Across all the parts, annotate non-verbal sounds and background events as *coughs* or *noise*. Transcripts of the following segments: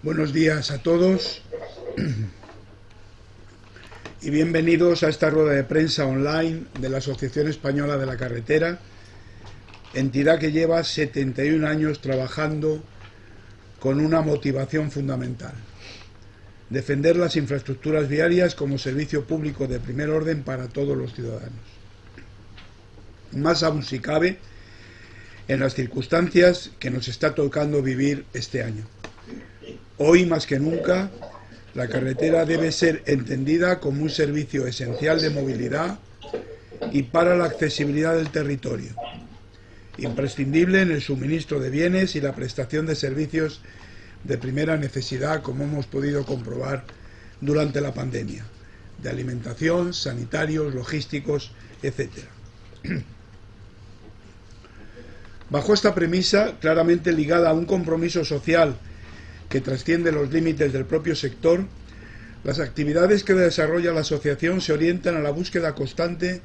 Buenos días a todos y bienvenidos a esta rueda de prensa online de la Asociación Española de la Carretera, entidad que lleva 71 años trabajando con una motivación fundamental, defender las infraestructuras viarias como servicio público de primer orden para todos los ciudadanos. Más aún si cabe, en las circunstancias que nos está tocando vivir este año. Hoy más que nunca, la carretera debe ser entendida como un servicio esencial de movilidad y para la accesibilidad del territorio, imprescindible en el suministro de bienes y la prestación de servicios de primera necesidad, como hemos podido comprobar durante la pandemia, de alimentación, sanitarios, logísticos, etc. Bajo esta premisa, claramente ligada a un compromiso social que trasciende los límites del propio sector, las actividades que desarrolla la asociación se orientan a la búsqueda constante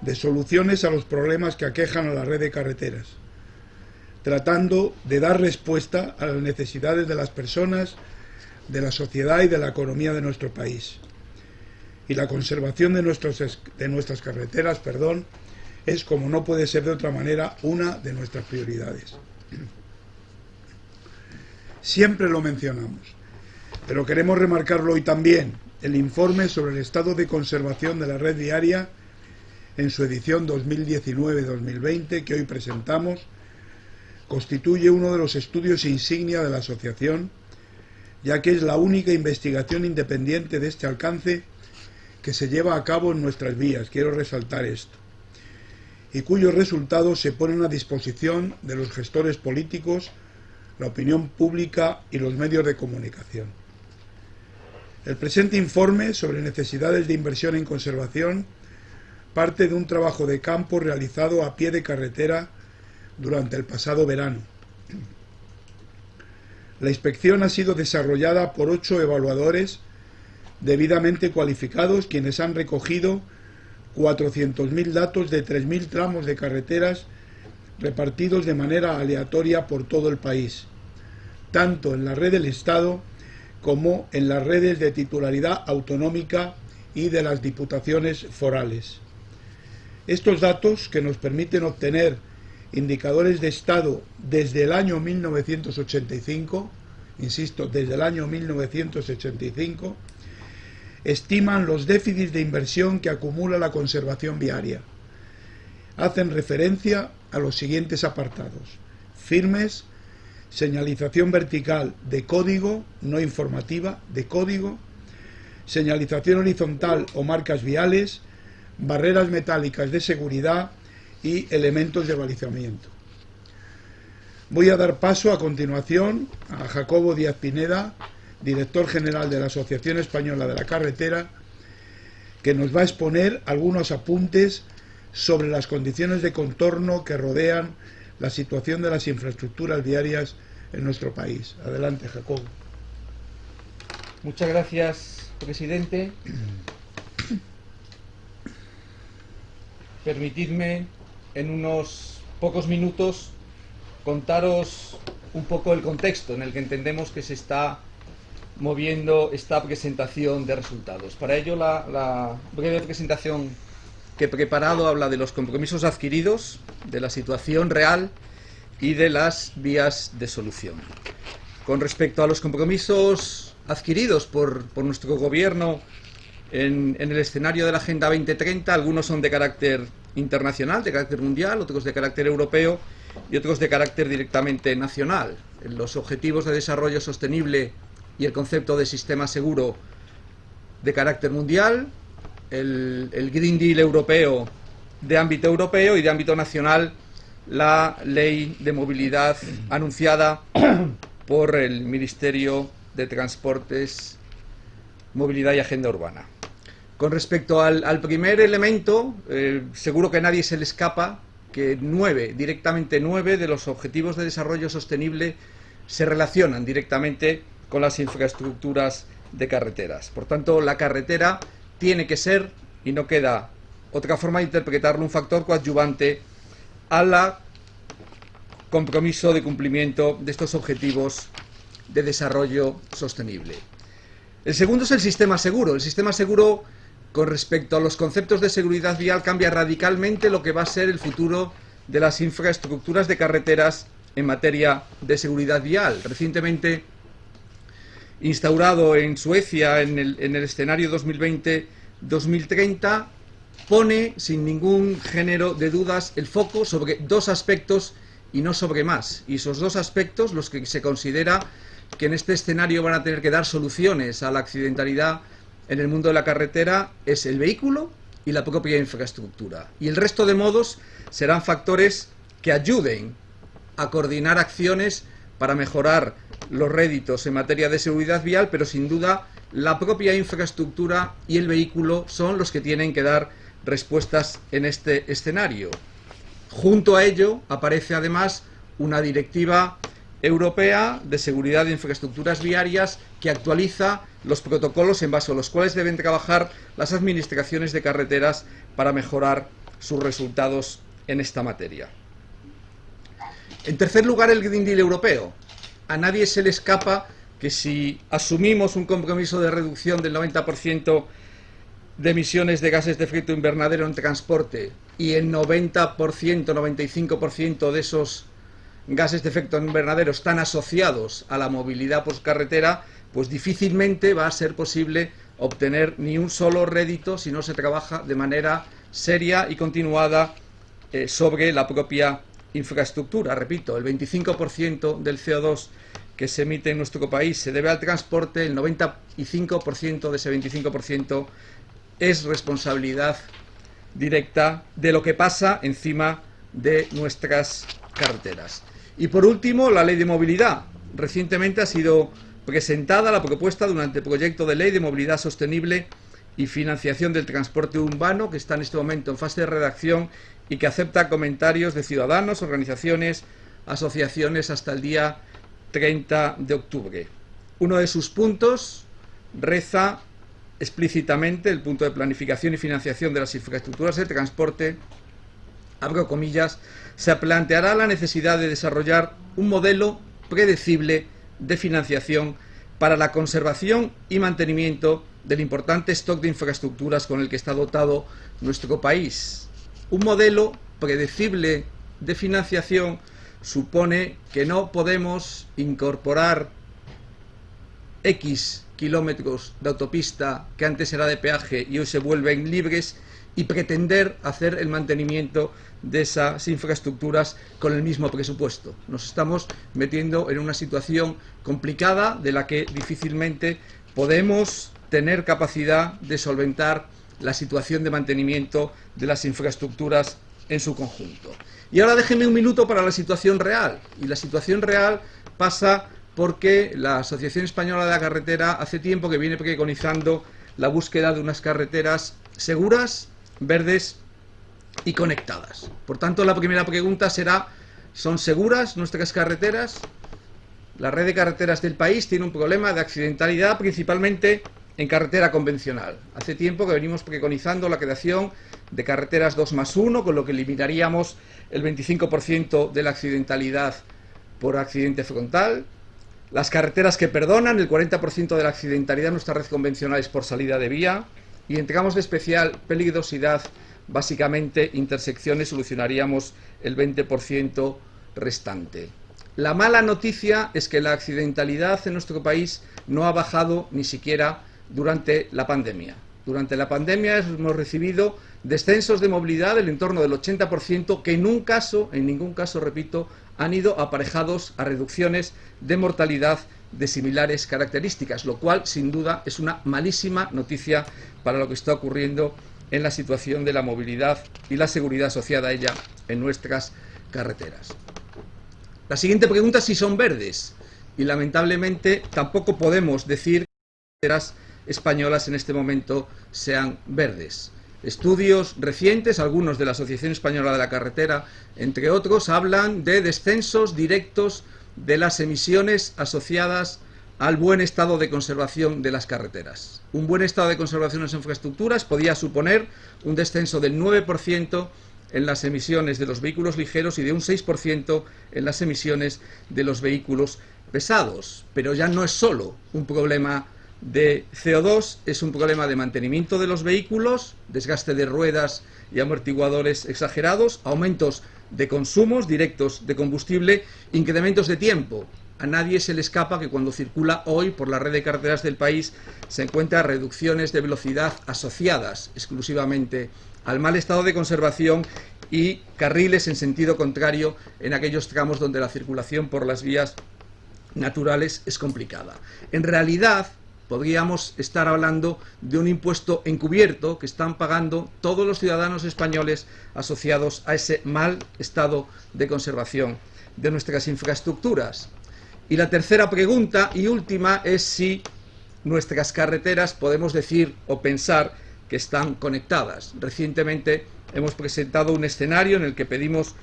de soluciones a los problemas que aquejan a la red de carreteras, tratando de dar respuesta a las necesidades de las personas, de la sociedad y de la economía de nuestro país. Y la conservación de, nuestros, de nuestras carreteras perdón, es, como no puede ser de otra manera, una de nuestras prioridades. Siempre lo mencionamos, pero queremos remarcarlo hoy también. El informe sobre el estado de conservación de la red viaria en su edición 2019-2020 que hoy presentamos constituye uno de los estudios insignia de la asociación, ya que es la única investigación independiente de este alcance que se lleva a cabo en nuestras vías. Quiero resaltar esto y cuyos resultados se ponen a disposición de los gestores políticos la opinión pública y los medios de comunicación. El presente informe sobre necesidades de inversión en conservación parte de un trabajo de campo realizado a pie de carretera durante el pasado verano. La inspección ha sido desarrollada por ocho evaluadores debidamente cualificados quienes han recogido 400.000 datos de 3.000 tramos de carreteras repartidos de manera aleatoria por todo el país, tanto en la red del Estado como en las redes de titularidad autonómica y de las diputaciones forales. Estos datos, que nos permiten obtener indicadores de Estado desde el año 1985, insisto, desde el año 1985, estiman los déficits de inversión que acumula la conservación viaria. Hacen referencia a los siguientes apartados. Firmes, señalización vertical de código, no informativa, de código, señalización horizontal o marcas viales, barreras metálicas de seguridad y elementos de balizamiento. Voy a dar paso a continuación a Jacobo Díaz Pineda, director general de la Asociación Española de la Carretera, que nos va a exponer algunos apuntes sobre las condiciones de contorno que rodean la situación de las infraestructuras viarias en nuestro país. Adelante, Jacobo. Muchas gracias, presidente. Permitidme en unos pocos minutos contaros un poco el contexto en el que entendemos que se está moviendo esta presentación de resultados. Para ello, la, la, breve presentación que preparado habla de los compromisos adquiridos, de la situación real y de las vías de solución. Con respecto a los compromisos adquiridos por, por nuestro gobierno en, en, el escenario de la Agenda 2030, algunos son de carácter internacional, de carácter mundial, otros de carácter europeo y otros de carácter directamente nacional. Los objetivos de desarrollo sostenible y el concepto de sistema seguro de carácter mundial, el, Green Deal europeo de ámbito europeo y de ámbito nacional la ley de movilidad anunciada *coughs* por el Ministerio de Transportes, Movilidad y Agenda Urbana. Con respecto al, al primer elemento, eh, seguro que a nadie se le escapa que nueve, directamente nueve de los objetivos de desarrollo sostenible se relacionan directamente con las infraestructuras de carreteras. Por tanto, la carretera tiene que ser, y no queda otra forma de interpretarlo, un factor coadyuvante a la compromiso de cumplimiento de estos objetivos de desarrollo sostenible. El segundo es el sistema seguro. El sistema seguro, con respecto a los conceptos de seguridad vial, cambia radicalmente lo que va a ser el futuro de las infraestructuras de carreteras en materia de seguridad vial. Recientemente instaurado en Suecia en el, en el escenario 2020-2030, pone sin ningún género de dudas el foco sobre dos aspectos y no sobre más. Y esos dos aspectos, los que se considera que en este escenario van a tener que dar soluciones a la accidentalidad en el mundo de la carretera, es el vehículo y la propia infraestructura. Y el resto de modos serán factores que ayuden a coordinar acciones para mejorar los réditos en materia de seguridad vial, pero sin duda la propia infraestructura y el vehículo son los que tienen que dar respuestas en este escenario. Junto a ello aparece además una directiva europea de seguridad de infraestructuras viarias que actualiza los protocolos en base a los cuales deben trabajar las administraciones de carreteras para mejorar sus resultados en esta materia. En tercer lugar, el Green Deal europeo. A nadie se le escapa que si asumimos un compromiso de reducción del 90% de emisiones de gases de efecto invernadero en transporte y el 90%, 95% de esos gases de efecto invernadero están asociados a la movilidad por carretera, pues difícilmente va a ser posible obtener ni un solo rédito si no se trabaja de manera seria y continuada eh, sobre la propia infraestructura. Repito, el 25% del CO2 que se emite en nuestro país se debe al transporte, el 95% de ese 25% es responsabilidad directa de lo que pasa encima de nuestras carreteras. Y por último, la ley de movilidad. Recientemente ha sido presentada la propuesta durante el proyecto de ley de movilidad sostenible y financiación del transporte urbano, que está en este momento en fase de redacción y que acepta comentarios de ciudadanos, organizaciones, asociaciones hasta el día 30 de octubre. Uno de sus puntos reza explícitamente el punto de planificación y financiación de las infraestructuras de transporte, abro comillas, se planteará la necesidad de desarrollar un modelo predecible de financiación para la conservación y mantenimiento del importante stock de infraestructuras con el que está dotado nuestro país. Un modelo predecible de financiación supone que no podemos incorporar X kilómetros de autopista que antes era de peaje y hoy se vuelven libres y pretender hacer el mantenimiento de esas infraestructuras con el mismo presupuesto. Nos estamos metiendo en una situación complicada de la que difícilmente podemos tener capacidad de solventar la situación de mantenimiento de las infraestructuras en su conjunto. Y ahora déjenme un minuto para la situación real. Y la situación real pasa porque la Asociación Española de la Carretera hace tiempo que viene preconizando la búsqueda de unas carreteras seguras, verdes y conectadas. Por tanto, la primera pregunta será, ¿son seguras nuestras carreteras? La red de carreteras del país tiene un problema de accidentalidad principalmente en carretera convencional. Hace tiempo que venimos preconizando la creación de carreteras 2 más 1, con lo que eliminaríamos el 25% de la accidentalidad por accidente frontal. Las carreteras que perdonan, el 40% de la accidentalidad en nuestra red convencional es por salida de vía. Y entregamos de especial peligrosidad, básicamente intersecciones, solucionaríamos el 20% restante. La mala noticia es que la accidentalidad en nuestro país no ha bajado ni siquiera durante la pandemia. Durante la pandemia hemos recibido descensos de movilidad del entorno del 80% que en un caso, en ningún caso, repito, han ido aparejados a reducciones de mortalidad de similares características, lo cual sin duda es una malísima noticia para lo que está ocurriendo en la situación de la movilidad y la seguridad asociada a ella en nuestras carreteras. La siguiente pregunta es si son verdes y lamentablemente tampoco podemos decir que las españolas en este momento sean verdes. Estudios recientes, algunos de la Asociación Española de la Carretera, entre otros, hablan de descensos directos de las emisiones asociadas al buen estado de conservación de las carreteras. Un buen estado de conservación de las infraestructuras podía suponer un descenso del 9% en las emisiones de los vehículos ligeros y de un 6% en las emisiones de los vehículos pesados, pero ya no es solo un problema de CO2, es un problema de mantenimiento de los vehículos, desgaste de ruedas y amortiguadores exagerados, aumentos de consumos directos de combustible, incrementos de tiempo. A nadie se le escapa que cuando circula hoy por la red de carreteras del país se encuentra reducciones de velocidad asociadas exclusivamente al mal estado de conservación y carriles en sentido contrario en aquellos tramos donde la circulación por las vías naturales es complicada. En realidad, podríamos estar hablando de un impuesto encubierto que están pagando todos los ciudadanos españoles asociados a ese mal estado de conservación de nuestras infraestructuras. Y la tercera pregunta y última es si nuestras carreteras podemos decir o pensar que están conectadas. Recientemente hemos presentado un escenario en el que pedimos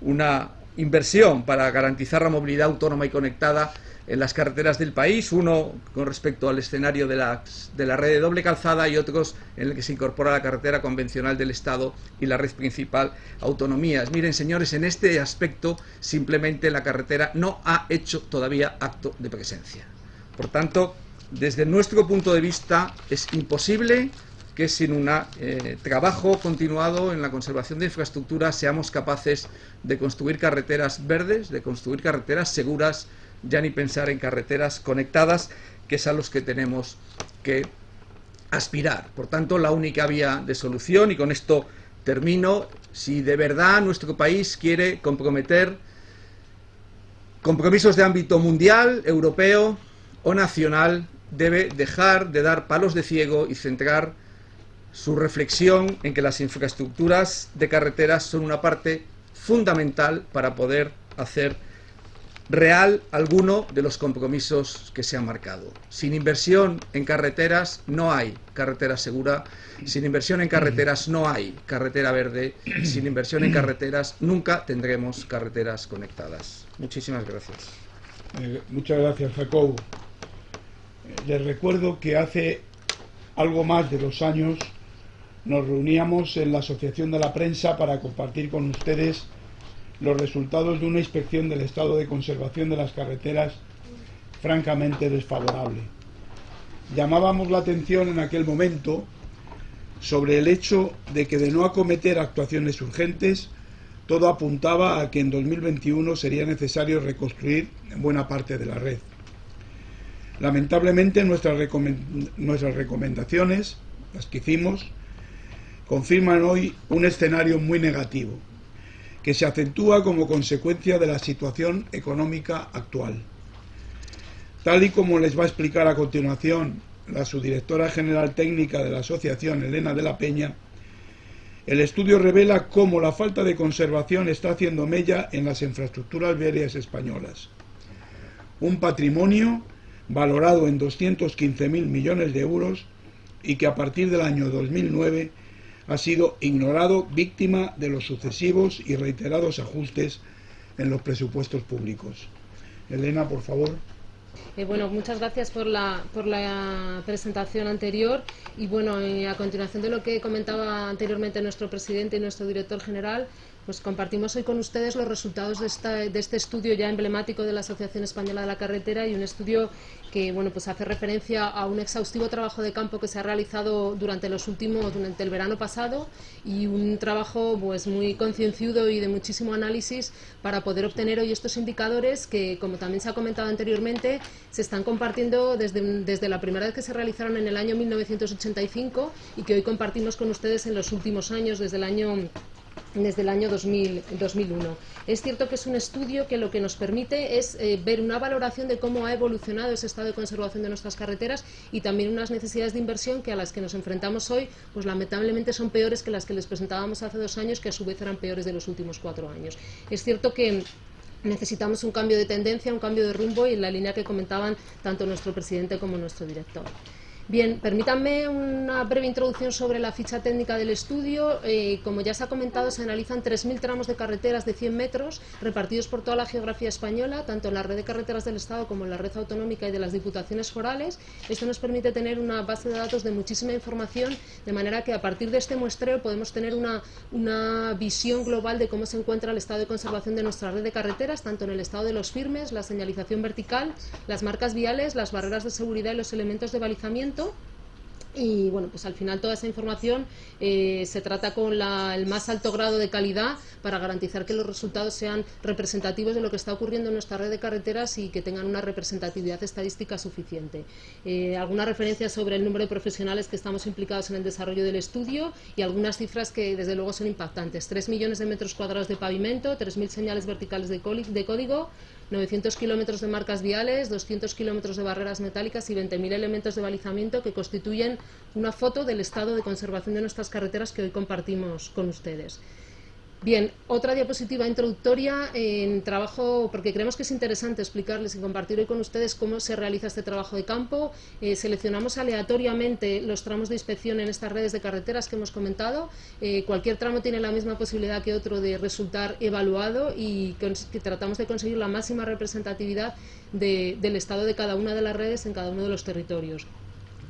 una inversión para garantizar la movilidad autónoma y conectada en las carreteras del país, uno con respecto al escenario de la, de la red de doble calzada y otros en el que se incorpora la carretera convencional del Estado y la red principal autonomías. Miren, señores, en este aspecto simplemente la carretera no ha hecho todavía acto de presencia. Por tanto, desde nuestro punto de vista es imposible que sin un eh, trabajo continuado en la conservación de infraestructura seamos capaces de construir carreteras verdes, de construir carreteras seguras, ya ni pensar en carreteras conectadas, que es a los que tenemos que aspirar. Por tanto, la única vía de solución, y con esto termino, si de verdad nuestro país quiere comprometer compromisos de ámbito mundial, europeo o nacional, debe dejar de dar palos de ciego y centrar su reflexión en que las infraestructuras de carreteras son una parte fundamental para poder hacer real alguno de los compromisos que se han marcado. Sin inversión en carreteras no hay carretera segura, sin inversión en carreteras no hay carretera verde, sin inversión en carreteras nunca tendremos carreteras conectadas. Muchísimas gracias. Eh, muchas gracias, Jacob. Eh, les recuerdo que hace algo más de dos años nos reuníamos en la Asociación de la Prensa para compartir con ustedes los resultados de una inspección del estado de conservación de las carreteras francamente desfavorable. Llamábamos la atención en aquel momento sobre el hecho de que de no acometer actuaciones urgentes, todo apuntaba a que en 2021 sería necesario reconstruir buena parte de la red. Lamentablemente nuestras, nuestras recomendaciones, las que hicimos, confirman hoy un escenario muy negativo que se acentúa como consecuencia de la situación económica actual. Tal y como les va a explicar a continuación la subdirectora general técnica de la asociación, Elena de la Peña, el estudio revela cómo la falta de conservación está haciendo mella en las infraestructuras viarias españolas. Un patrimonio valorado en 215.000 millones de euros y que a partir del año 2009 ha sido ignorado víctima de los sucesivos y reiterados ajustes en los presupuestos públicos. Elena, por favor. Eh, bueno, muchas gracias por la, por la presentación anterior y bueno, eh, a continuación de lo que comentaba anteriormente nuestro presidente y nuestro director general, pues compartimos hoy con ustedes los resultados de, de, este estudio ya emblemático de la Asociación Española de la Carretera y un estudio que bueno, pues hace referencia a un exhaustivo trabajo de campo que se ha realizado durante los últimos, durante el verano pasado y un trabajo pues muy concienzudo y de muchísimo análisis para poder obtener hoy estos indicadores que, como también se ha comentado anteriormente, se están compartiendo desde, desde la primera vez que se realizaron en el año 1985 y que hoy compartimos con ustedes en los últimos años, desde el año desde el año 2001. Es cierto que es un estudio que lo que nos permite es eh, ver una valoración de cómo ha evolucionado ese estado de conservación de nuestras carreteras y también unas necesidades de inversión que a las que nos enfrentamos hoy, pues lamentablemente son peores que las que les presentábamos hace dos años, que a su vez eran peores de los últimos cuatro años. Es cierto que necesitamos un cambio de tendencia, un cambio de rumbo y en la línea que comentaban tanto nuestro presidente como nuestro director. Bien, permítanme una breve introducción sobre la ficha técnica del estudio. Eh, como ya se ha comentado, se analizan 3.000 tramos de carreteras de 100 metros repartidos por toda la geografía española, tanto en la red de carreteras del Estado como en la red autonómica y de las diputaciones forales. Esto nos permite tener una base de datos de muchísima información, de manera que a partir de este muestreo podemos tener una, una visión global de cómo se encuentra el estado de conservación de nuestra red de carreteras, tanto en el estado de los firmes, la señalización vertical, las marcas viales, las barreras de seguridad y los elementos de balizamiento y bueno, pues al final toda esa información eh, se trata con el más alto grado de calidad para garantizar que los resultados sean representativos de lo que está ocurriendo en nuestra red de carreteras y que tengan una representatividad estadística suficiente. Eh, algunas referencias sobre el número de profesionales que estamos implicados en el desarrollo del estudio y algunas cifras que desde luego son impactantes. 3 millones de metros cuadrados de pavimento, 3.000 señales verticales de código, 900 kilómetros de marcas viales, 200 kilómetros de barreras metálicas y 20.000 elementos de balizamiento que constituyen una foto del estado de conservación de nuestras carreteras que hoy compartimos con ustedes. Bien, otra diapositiva introductoria en trabajo, porque creemos que es interesante explicarles y compartir hoy con ustedes cómo se realiza este trabajo de campo. Eh, seleccionamos aleatoriamente los tramos de inspección en estas redes de carreteras que hemos comentado. Eh, cualquier tramo tiene la misma posibilidad que otro de resultar evaluado y que tratamos de conseguir la máxima representatividad del estado de cada una de las redes en cada uno de los territorios.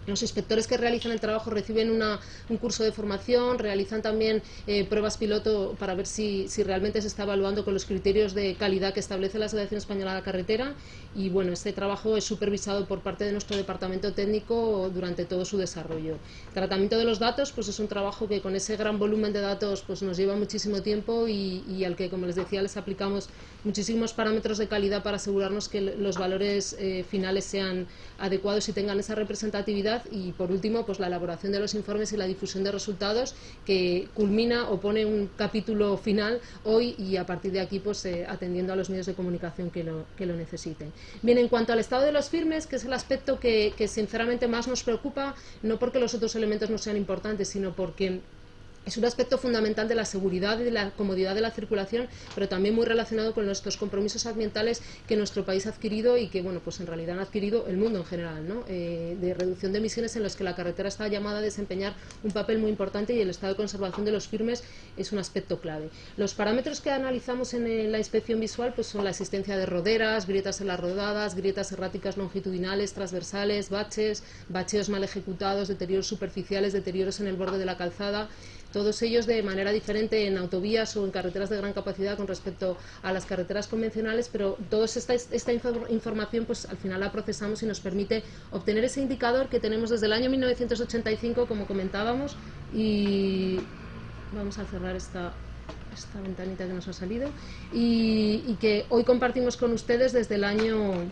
Los inspectores que realizan el trabajo reciben un curso de formación, realizan también eh, pruebas piloto para ver si, realmente se está evaluando con los criterios de calidad que establece la Asociación Española de la Carretera y bueno, este trabajo es supervisado por parte de nuestro departamento técnico durante todo su desarrollo. Tratamiento de los datos pues es un trabajo que con ese gran volumen de datos pues nos lleva muchísimo tiempo y, al que, como les decía, les aplicamos muchísimos parámetros de calidad para asegurarnos que los valores eh, finales sean adecuados y tengan esa representatividad y por último pues la elaboración de los informes y la difusión de resultados que culmina o pone un capítulo final hoy y a partir de aquí pues eh, atendiendo a los medios de comunicación que lo, que lo necesiten. Bien, en cuanto al estado de los firmes, que es el aspecto que, que sinceramente más nos preocupa, no porque los otros elementos no sean importantes, sino porque es un aspecto fundamental de la seguridad y de la comodidad de la circulación, pero también muy relacionado con nuestros compromisos ambientales que nuestro país ha adquirido y que, bueno, pues en realidad han adquirido el mundo en general, ¿no? Eh, de reducción de emisiones en los que la carretera está llamada a desempeñar un papel muy importante y el estado de conservación de los firmes es un aspecto clave. Los parámetros que analizamos en la inspección visual pues son la existencia de roderas, grietas en las rodadas, grietas erráticas longitudinales, transversales, baches, bacheos mal ejecutados, deterioros superficiales, deterioros en el borde de la calzada, todos ellos de manera diferente en autovías o en carreteras de gran capacidad con respecto a las carreteras convencionales, pero toda esta, esta información pues al final la procesamos y nos permite obtener ese indicador que tenemos desde el año 1985, como comentábamos, y vamos a cerrar esta, esta ventanita que nos ha salido, y, y que hoy compartimos con ustedes desde el año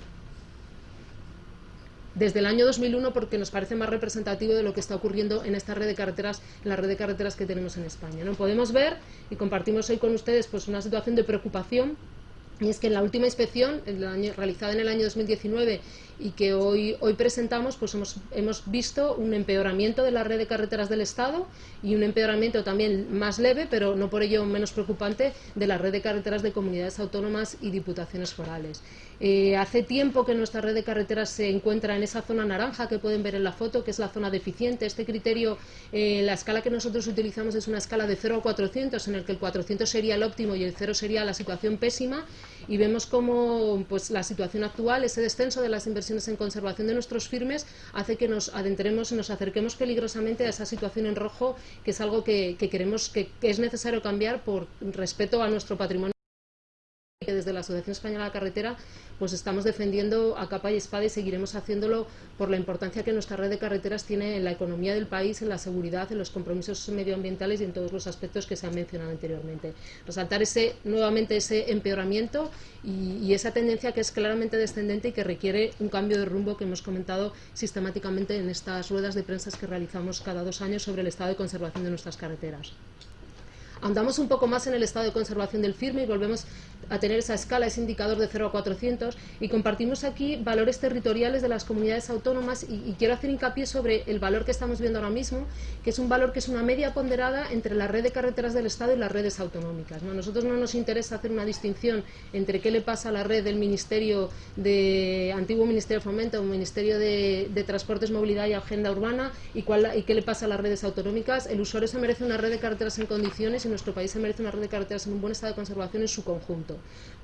desde el año 2001 porque nos parece más representativo de lo que está ocurriendo en esta red de carreteras, en la red de carreteras que tenemos en España. ¿no? Podemos ver y compartimos hoy con ustedes pues, una situación de preocupación y es que en la última inspección, realizada en el año 2019 y que hoy, hoy presentamos, pues hemos, hemos visto un empeoramiento de la red de carreteras del Estado y un empeoramiento también más leve, pero no por ello menos preocupante, de la red de carreteras de comunidades autónomas y diputaciones forales. Eh, hace tiempo que nuestra red de carreteras se encuentra en esa zona naranja que pueden ver en la foto, que es la zona deficiente. Este criterio, eh, la escala que nosotros utilizamos es una escala de 0 a 400, en el que el 400 sería el óptimo y el 0 sería la situación pésima. Y vemos cómo pues, la situación actual, ese descenso de las inversiones en conservación de nuestros firmes, hace que nos adentremos y nos acerquemos peligrosamente a esa situación en rojo, que es algo que, queremos, que es necesario cambiar por respeto a nuestro patrimonio que desde la Asociación Española de Carretera pues estamos defendiendo a capa y espada y seguiremos haciéndolo por la importancia que nuestra red de carreteras tiene en la economía del país, en la seguridad, en los compromisos medioambientales y en todos los aspectos que se han mencionado anteriormente. Resaltar ese, nuevamente ese empeoramiento y, y esa tendencia que es claramente descendente y que requiere un cambio de rumbo que hemos comentado sistemáticamente en estas ruedas de prensa que realizamos cada dos años sobre el estado de conservación de nuestras carreteras. Andamos un poco más en el estado de conservación del firme y volvemos a tener esa escala, ese indicador de 0 a 400 y compartimos aquí valores territoriales de las comunidades autónomas y, quiero hacer hincapié sobre el valor que estamos viendo ahora mismo, que es un valor que es una media ponderada entre la red de carreteras del Estado y las redes autonómicas. ¿no? A nosotros no nos interesa hacer una distinción entre qué le pasa a la red del Ministerio de antiguo Ministerio de Fomento Ministerio de, Transportes, Movilidad y Agenda Urbana y, cuál, y qué le pasa a las redes autonómicas. El usuario se merece una red de carreteras en condiciones y nuestro país se merece una red de carreteras en un buen estado de conservación en su conjunto.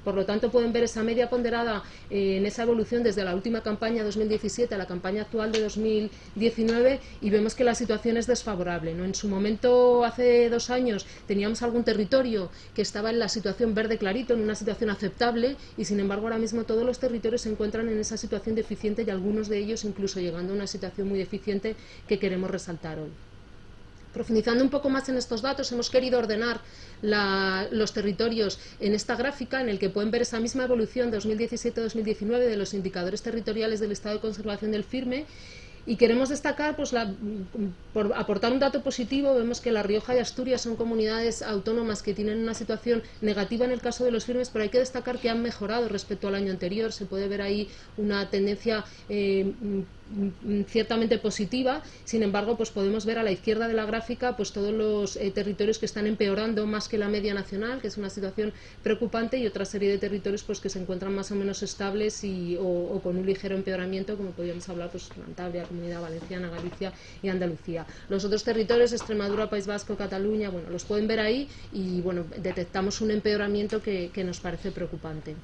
Por lo tanto, pueden ver esa media ponderada eh, en esa evolución desde la última campaña 2017 a la campaña actual de 2019 y vemos que la situación es desfavorable. ¿no? En su momento, hace dos años, teníamos algún territorio que estaba en la situación verde clarito, en una situación aceptable y, sin embargo, ahora mismo todos los territorios se encuentran en esa situación deficiente y algunos de ellos incluso llegando a una situación muy deficiente que queremos resaltar hoy. Profundizando un poco más en estos datos, hemos querido ordenar los territorios en esta gráfica en el que pueden ver esa misma evolución 2017-2019 de los indicadores territoriales del estado de conservación del firme y queremos destacar, pues, por aportar un dato positivo, vemos que La Rioja y Asturias son comunidades autónomas que tienen una situación negativa en el caso de los firmes, pero hay que destacar que han mejorado respecto al año anterior. Se puede ver ahí una tendencia eh, ciertamente positiva, sin embargo, pues podemos ver a la izquierda de la gráfica pues todos los eh, territorios que están empeorando más que la media nacional, que es una situación preocupante, y otra serie de territorios pues que se encuentran más o menos estables y, o, con un ligero empeoramiento, como podríamos hablar pues Cantabria, Comunidad Valenciana, Galicia y Andalucía. Los otros territorios, Extremadura, País Vasco, Cataluña, bueno, los pueden ver ahí y bueno, detectamos un empeoramiento que nos parece preocupante.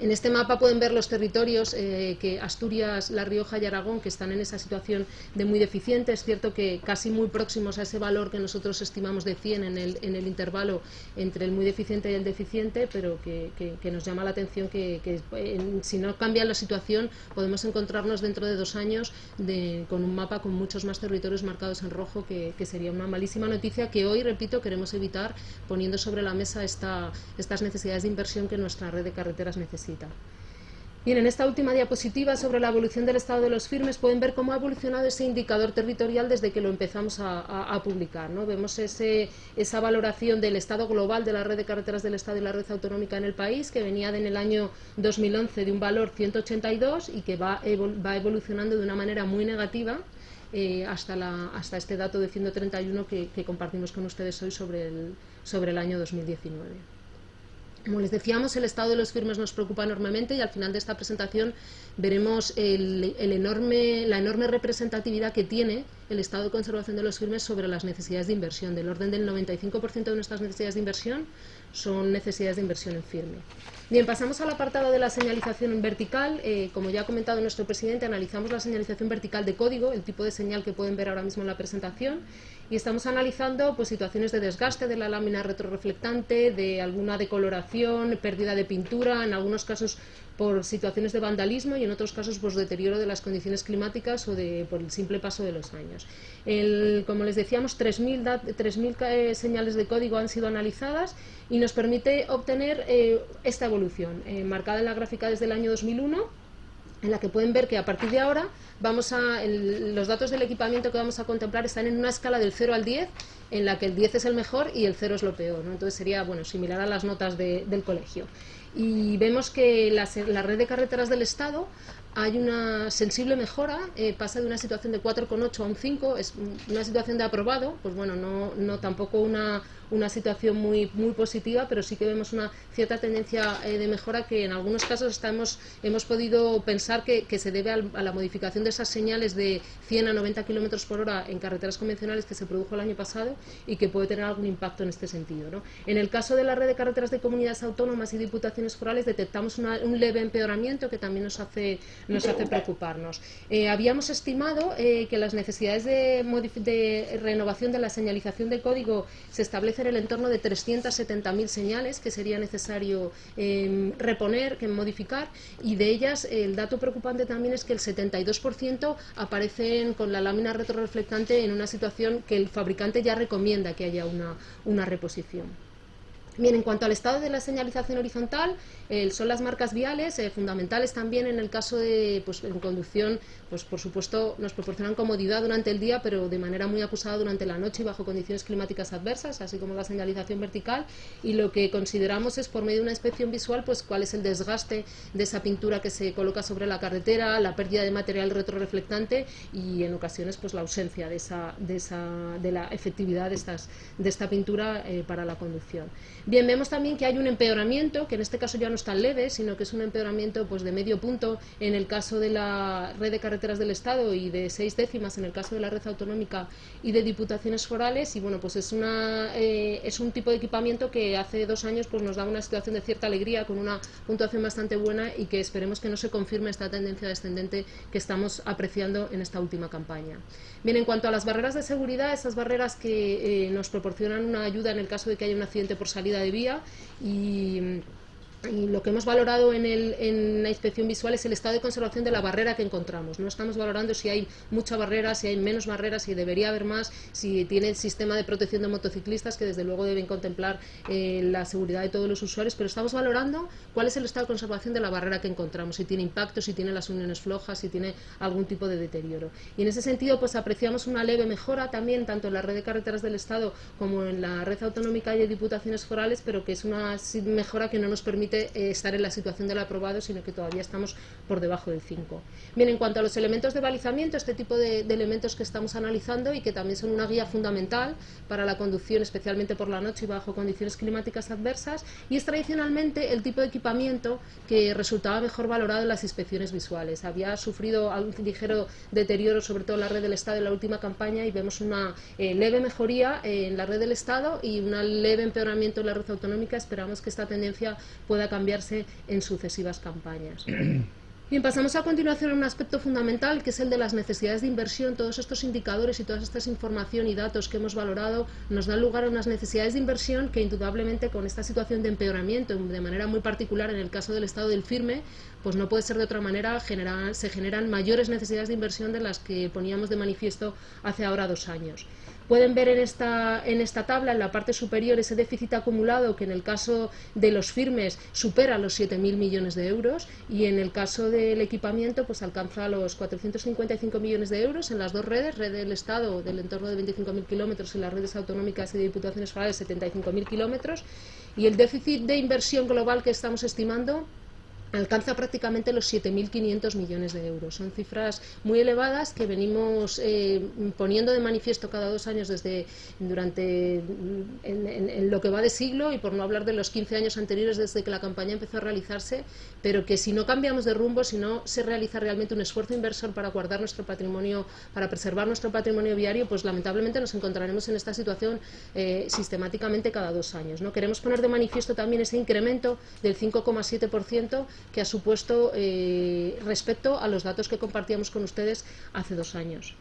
En este mapa pueden ver los territorios eh, que Asturias, La Rioja y Aragón que están en esa situación de muy deficiente. Es cierto que casi muy próximos a ese valor que nosotros estimamos de 100 en el, en el intervalo entre el muy deficiente y el deficiente, pero que, nos llama la atención que, si no cambia la situación podemos encontrarnos dentro de dos años con un mapa con muchos más territorios marcados en rojo, que, sería una malísima noticia que hoy, repito, queremos evitar poniendo sobre la mesa esta, estas necesidades de inversión que nuestra red de carreteras necesita. Bien, en esta última diapositiva sobre la evolución del estado de los firmes pueden ver cómo ha evolucionado ese indicador territorial desde que lo empezamos a, publicar. ¿no? Vemos ese, esa valoración del estado global de la red de carreteras del Estado y la red autonómica en el país, que venía en el año 2011 de un valor 182 y que va, va evolucionando de una manera muy negativa eh, hasta, la, hasta este dato de 131 que, que compartimos con ustedes hoy sobre el, sobre el año 2019. Como les decíamos, el estado de los firmes nos preocupa enormemente y al final de esta presentación veremos el, la enorme representatividad que tiene el estado de conservación de los firmes sobre las necesidades de inversión. Del orden del 95% de nuestras necesidades de inversión son necesidades de inversión en firme. Bien, pasamos al apartado de la señalización vertical. Eh, como ya ha comentado nuestro presidente, analizamos la señalización vertical de código, el tipo de señal que pueden ver ahora mismo en la presentación, y estamos analizando pues, situaciones de desgaste de la lámina retroreflectante, de alguna decoloración, pérdida de pintura, en algunos casos por situaciones de vandalismo y en otros casos por deterioro de las condiciones climáticas o de, por el simple paso de los años. como les decíamos, 3.000 eh, señales de código han sido analizadas y nos permite obtener eh, esta evolución, eh, marcada en la gráfica desde el año 2001, en la que pueden ver que a partir de ahora vamos a, los datos del equipamiento que vamos a contemplar están en una escala del 0 al 10, en la que el 10 es el mejor y el 0 es lo peor. Entonces sería bueno similar a las notas del colegio. Y vemos que la, la red de carreteras del Estado hay una sensible mejora, eh, pasa de una situación de 4,8 a un 5, es una situación de aprobado, pues bueno, no, no tampoco una, una situación muy, muy positiva, pero sí que vemos una cierta tendencia eh, de mejora que en algunos casos estamos, hemos podido pensar que, se debe a la modificación de esas señales de 100 a 90 kilómetros por hora en carreteras convencionales que se produjo el año pasado y que puede tener algún impacto en este sentido. ¿no? En el caso de la red de carreteras de comunidades autónomas y diputaciones forales detectamos un leve empeoramiento que también nos hace, nos hace preocuparnos. Eh, habíamos estimado eh, que las necesidades de, de renovación de la señalización de código se establecen en el entorno de 370.000 señales que sería necesario em, reponer, que modificar, y de ellas el dato preocupante también es que el 72% aparecen con la lámina retroreflectante en una situación que el fabricante ya recomienda que haya una reposición. Bien, en cuanto al estado de la señalización horizontal, eh, son las marcas viales eh, fundamentales también en el caso de pues, en conducción, pues por supuesto nos proporcionan comodidad durante el día, pero de manera muy acusada durante la noche y bajo condiciones climáticas adversas, así como la señalización vertical. Y lo que consideramos es por medio de una inspección visual, pues cuál es el desgaste de esa pintura que se coloca sobre la carretera, la pérdida de material retroreflectante y en ocasiones pues la ausencia de esa, de esa, de la efectividad de estas, de esta pintura eh, para la conducción. Bien, vemos también que hay un empeoramiento, que en este caso ya no es tan leve, sino que es un empeoramiento pues, de medio punto en el caso de la red de carreteras del Estado y de seis décimas en el caso de la red autonómica y de diputaciones forales. Y bueno, pues es, una, eh, es un tipo de equipamiento que hace dos años pues, nos da una situación de cierta alegría, con una puntuación bastante buena y que esperemos que no se confirme esta tendencia descendente que estamos apreciando en esta última campaña. Bien, en cuanto a las barreras de seguridad, esas barreras que eh, nos proporcionan una ayuda en el caso de que haya un accidente por salida de vía y y lo que hemos valorado en, el, la inspección visual es el estado de conservación de la barrera que encontramos. No estamos valorando si hay mucha barrera, si hay menos barreras, si debería haber más, si tiene el sistema de protección de motociclistas, que desde luego deben contemplar eh, la seguridad de todos los usuarios, pero estamos valorando cuál es el estado de conservación de la barrera que encontramos, si tiene impacto, si tiene las uniones flojas, si tiene algún tipo de deterioro. Y en ese sentido, pues apreciamos una leve mejora también, tanto en la red de carreteras del Estado como en la red autonómica y de diputaciones forales, pero que es una mejora que no nos permite eh, estar en la situación del aprobado, sino que todavía estamos por debajo del 5. Bien, en cuanto a los elementos de balizamiento, este tipo de, elementos que estamos analizando y que también son una guía fundamental para la conducción, especialmente por la noche y bajo condiciones climáticas adversas, y es tradicionalmente el tipo de equipamiento que resultaba mejor valorado en las inspecciones visuales. Había sufrido un ligero deterioro, sobre todo en la red del Estado en la última campaña, y vemos una eh, leve mejoría en la red del Estado y un leve empeoramiento en la red autonómica. Esperamos que esta tendencia pueda pueda cambiarse en sucesivas campañas. *clears throat* Bien, pasamos a continuación a un aspecto fundamental que es el de las necesidades de inversión. Todos estos indicadores y toda esta información y datos que hemos valorado nos dan lugar a unas necesidades de inversión que indudablemente con esta situación de empeoramiento, de manera muy particular en el caso del estado del firme, pues no puede ser de otra manera, se generan mayores necesidades de inversión de las que poníamos de manifiesto hace ahora dos años. Pueden ver en esta, en esta tabla, en la parte superior, ese déficit acumulado que en el caso de los firmes supera los 7.000 millones de euros y en el caso del equipamiento pues alcanza los 455 millones de euros en las dos redes, red del Estado del entorno de 25.000 kilómetros y las redes autonómicas y de diputaciones forales 75.000 kilómetros. Y el déficit de inversión global que estamos estimando alcanza prácticamente los 7.500 millones de euros. Son cifras muy elevadas que venimos eh, poniendo de manifiesto cada dos años desde durante en, lo que va de siglo y por no hablar de los 15 años anteriores desde que la campaña empezó a realizarse, pero que si no cambiamos de rumbo, si no se realiza realmente un esfuerzo inversor para guardar nuestro patrimonio, para preservar nuestro patrimonio viario, pues lamentablemente nos encontraremos en esta situación eh, sistemáticamente cada dos años. ¿no? Queremos poner de manifiesto también ese incremento del 5,7% que ha supuesto eh, respecto a los datos que compartíamos con ustedes hace dos años.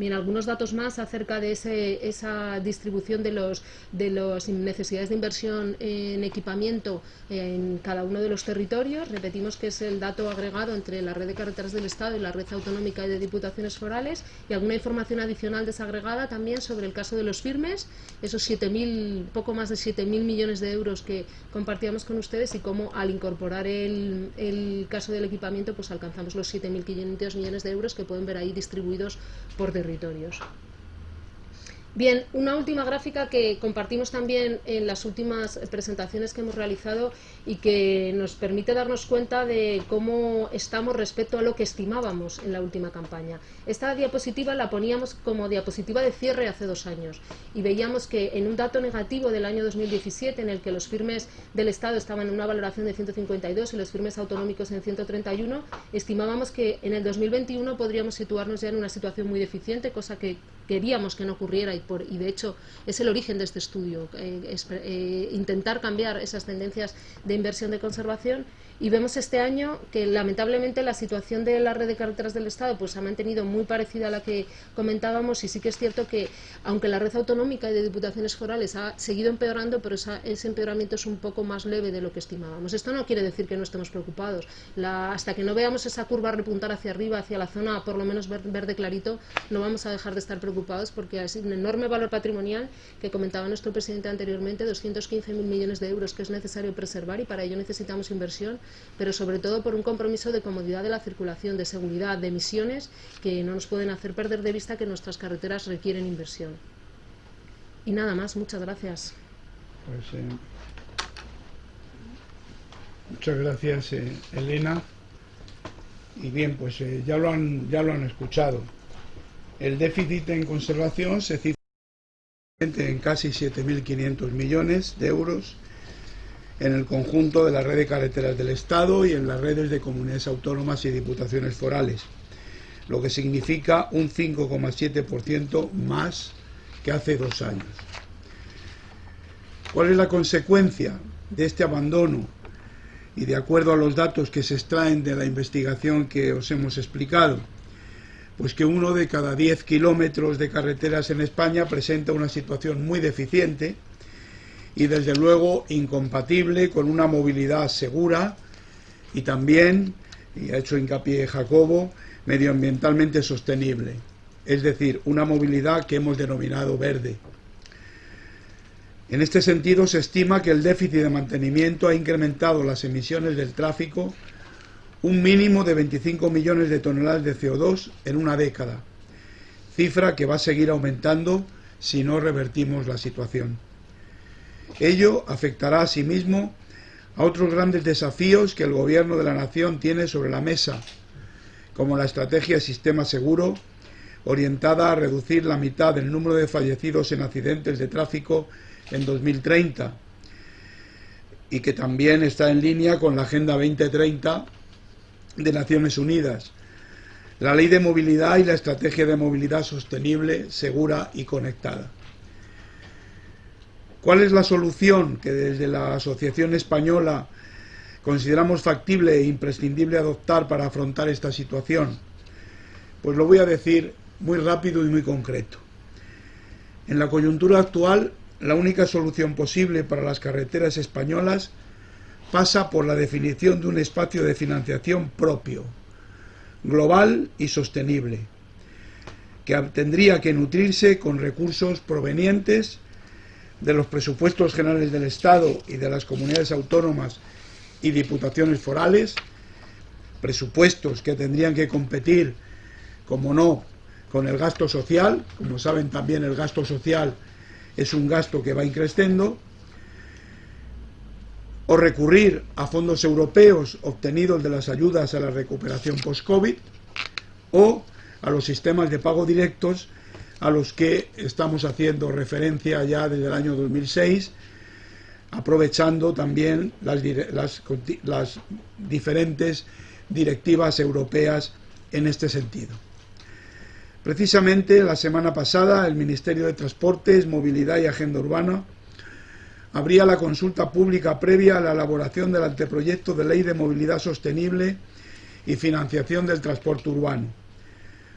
Bien, algunos datos más acerca de esa distribución de las de los necesidades de inversión en equipamiento en cada uno de los territorios. Repetimos que es el dato agregado entre la red de carreteras del Estado y la red autonómica de diputaciones forales y alguna información adicional desagregada también sobre el caso de los firmes, esos 7.000, poco más de 7.000 millones de euros que compartíamos con ustedes y cómo al incorporar el, el caso del equipamiento pues alcanzamos los 7.500 millones de euros que pueden ver ahí distribuidos por territorio territorios. Bien, una última gráfica que compartimos también en las últimas presentaciones que hemos realizado y que nos permite darnos cuenta de cómo estamos respecto a lo que estimábamos en la última campaña. Esta diapositiva la poníamos como diapositiva de cierre hace dos años y veíamos que en un dato negativo del año 2017 en el que los firmes del Estado estaban en una valoración de 152 y los firmes autonómicos en 131, estimábamos que en el 2021 podríamos situarnos ya en una situación muy deficiente, cosa que queríamos que no ocurriera y, por, y de hecho es el origen de este estudio, eh, eh, intentar cambiar esas tendencias de inversión de conservación y vemos este año que lamentablemente la situación de la red de carreteras del Estado pues ha mantenido muy parecida a la que comentábamos y sí que es cierto que aunque la red autonómica y de diputaciones forales ha seguido empeorando, pero ese empeoramiento es un poco más leve de lo que estimábamos. Esto no quiere decir que no estemos preocupados. hasta que no veamos esa curva repuntar hacia arriba, hacia la zona por lo menos verde clarito, no vamos a dejar de estar preocupados preocupados porque es un enorme valor patrimonial que comentaba nuestro presidente anteriormente, 215.000 millones de euros que es necesario preservar y para ello necesitamos inversión, pero sobre todo por un compromiso de comodidad de la circulación, de seguridad, de emisiones que no nos pueden hacer perder de vista que nuestras carreteras requieren inversión. Y nada más, muchas gracias. Pues, eh, muchas gracias, eh, Elena. Y bien, pues eh, ya, lo han, ya lo han escuchado. El déficit en conservación se cifra en casi 7.500 millones de euros en el conjunto de la red de carreteras del Estado y en las redes de comunidades autónomas y diputaciones forales, lo que significa un 5,7% más que hace dos años. ¿Cuál es la consecuencia de este abandono? Y de acuerdo a los datos que se extraen de la investigación que os hemos explicado, pues que uno de cada 10 kilómetros de carreteras en España presenta una situación muy deficiente y desde luego incompatible con una movilidad segura y también, y ha hecho hincapié Jacobo, medioambientalmente sostenible es decir, una movilidad que hemos denominado verde. En este sentido, se estima que el déficit de mantenimiento ha incrementado las emisiones del tráfico un mínimo de 25 millones de toneladas de CO2 en una década, cifra que va a seguir aumentando si no revertimos la situación. Ello afectará asimismo a otros grandes desafíos que el Gobierno de la Nación tiene sobre la mesa, como la estrategia Sistema Seguro orientada a reducir la mitad del número de fallecidos en accidentes de tráfico en 2030 y que también está en línea con la Agenda 2030 de Naciones Unidas, la Ley de Movilidad y la Estrategia de Movilidad Sostenible, Segura y Conectada. ¿Cuál es la solución que desde la Asociación Española consideramos factible e imprescindible adoptar para afrontar esta situación? Pues lo voy a decir muy rápido y muy concreto. En la coyuntura actual, la única solución posible para las carreteras españolas pasa por la definición de un espacio de financiación propio, global y sostenible, que tendría que nutrirse con recursos provenientes de los presupuestos generales del Estado y de las comunidades autónomas y diputaciones forales, presupuestos que tendrían que competir, como no, con el gasto social, como saben también el gasto social es un gasto que va increciendo, o recurrir a fondos europeos obtenidos de las ayudas a la recuperación post-COVID, o a los sistemas de pago directos a los que estamos haciendo referencia ya desde el año 2006, aprovechando también las, diferentes directivas europeas en este sentido. Precisamente la semana pasada el Ministerio de Transportes, Movilidad y Agenda Urbana abría la consulta pública previa a la elaboración del anteproyecto de Ley de Movilidad Sostenible y Financiación del Transporte Urbano,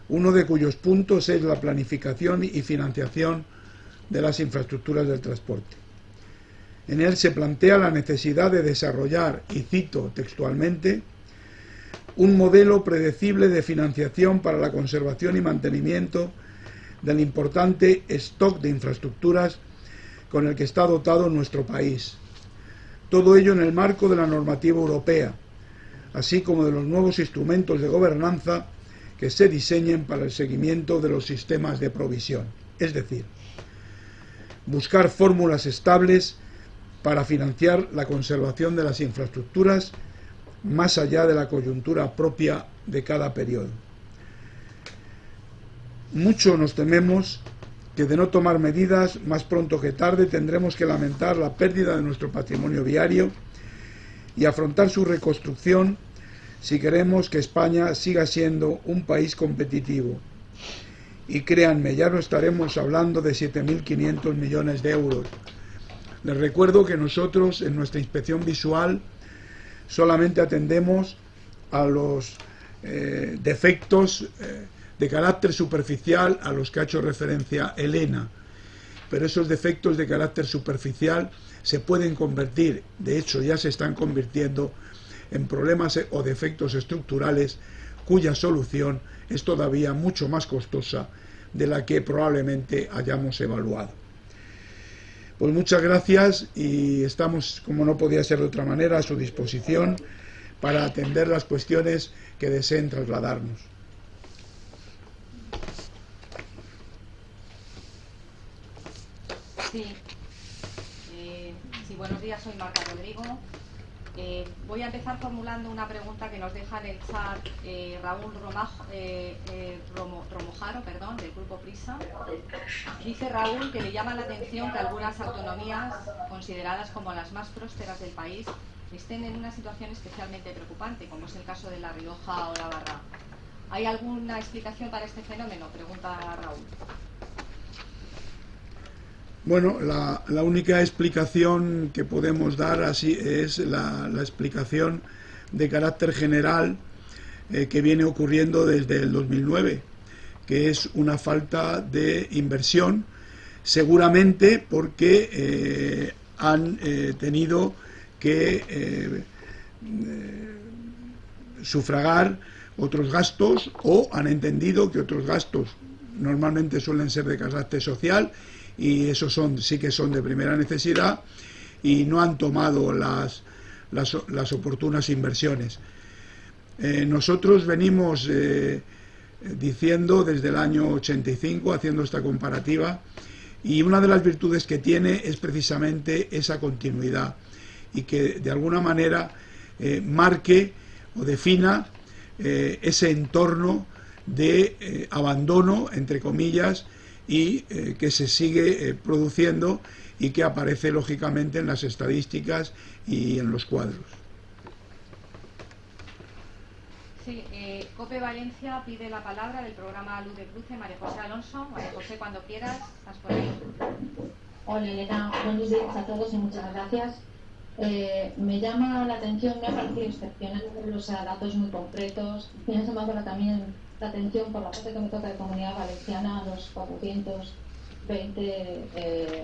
uno de cuyos puntos es la planificación y financiación de las infraestructuras del transporte. En él se plantea la necesidad de desarrollar, y cito textualmente, un modelo predecible de financiación para la conservación y mantenimiento del importante stock de infraestructuras con el que está dotado nuestro país. Todo ello en el marco de la normativa europea, así como de los nuevos instrumentos de gobernanza que se diseñen para el seguimiento de los sistemas de provisión. Es decir, buscar fórmulas estables para financiar la conservación de las infraestructuras más allá de la coyuntura propia de cada periodo. Mucho nos tememos que de no tomar medidas, más pronto que tarde tendremos que lamentar la pérdida de nuestro patrimonio viario y afrontar su reconstrucción si queremos que España siga siendo un país competitivo. Y créanme, ya no estaremos hablando de 7.500 millones de euros. Les recuerdo que nosotros en nuestra inspección visual solamente atendemos a los eh, defectos eh, de carácter superficial a los que ha hecho referencia Elena. Pero esos defectos de carácter superficial se pueden convertir, de hecho ya se están convirtiendo, en problemas o defectos estructurales cuya solución es todavía mucho más costosa de la que probablemente hayamos evaluado. Pues muchas gracias y estamos, como no podía ser de otra manera, a su disposición para atender las cuestiones que deseen trasladarnos. Sí. Eh, sí, buenos días, soy Marta Rodrigo. Eh, voy a empezar formulando una pregunta que nos deja en el chat eh, Raúl Romojaro, perdón, del Grupo Prisa. Dice Raúl que le llama la atención que algunas autonomías, consideradas como las más prósperas del país, estén en una situación especialmente preocupante, como es el caso de La Rioja o La Barra. ¿Hay alguna explicación para este fenómeno? Pregunta Raúl. Bueno, la, única explicación que podemos dar así es la, explicación de carácter general eh, que viene ocurriendo desde el 2009, que es una falta de inversión, seguramente porque eh, han eh, tenido que sufragar otros gastos o han entendido que otros gastos normalmente suelen ser de carácter social y esos son, sí que son de primera necesidad y no han tomado las, las, oportunas inversiones. Eh, nosotros venimos eh, diciendo desde el año 85, haciendo esta comparativa, y una de las virtudes que tiene es precisamente esa continuidad y que de alguna manera eh, marque o defina ese entorno de abandono, entre comillas, y eh, que se sigue eh, produciendo y que aparece lógicamente en las estadísticas y en los cuadros. Sí, eh, COPE Valencia pide la palabra del programa Luz de Cruce, María José Alonso. María José, cuando quieras, estás por ahí. Hola Elena, buenos días a todos y muchas gracias. me llama la atención, me ha parecido excepcional los datos muy concretos. Me ha llamado también atención por la parte que me toca de comunidad valenciana, los 420 eh,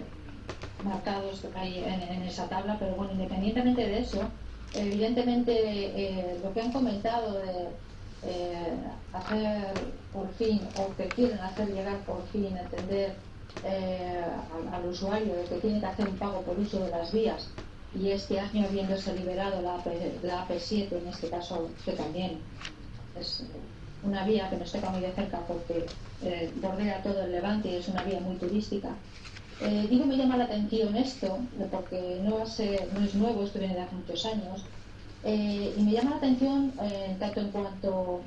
marcados que hay en, esa tabla, pero bueno, independientemente de eso, evidentemente eh, lo que han comentado de eh, hacer por fin, o que quieren hacer llegar por fin, entender al, usuario que tiene que hacer un pago por uso de las vías, y este año habiéndose liberado la, la AP7, en este caso, que también es una vía que nos toca muy de cerca porque eh, bordea todo el Levante y es una vía muy turística. Eh, digo, me llama la atención esto, porque no, no es nuevo, esto viene de hace muchos años, eh, y me llama la atención tanto en cuanto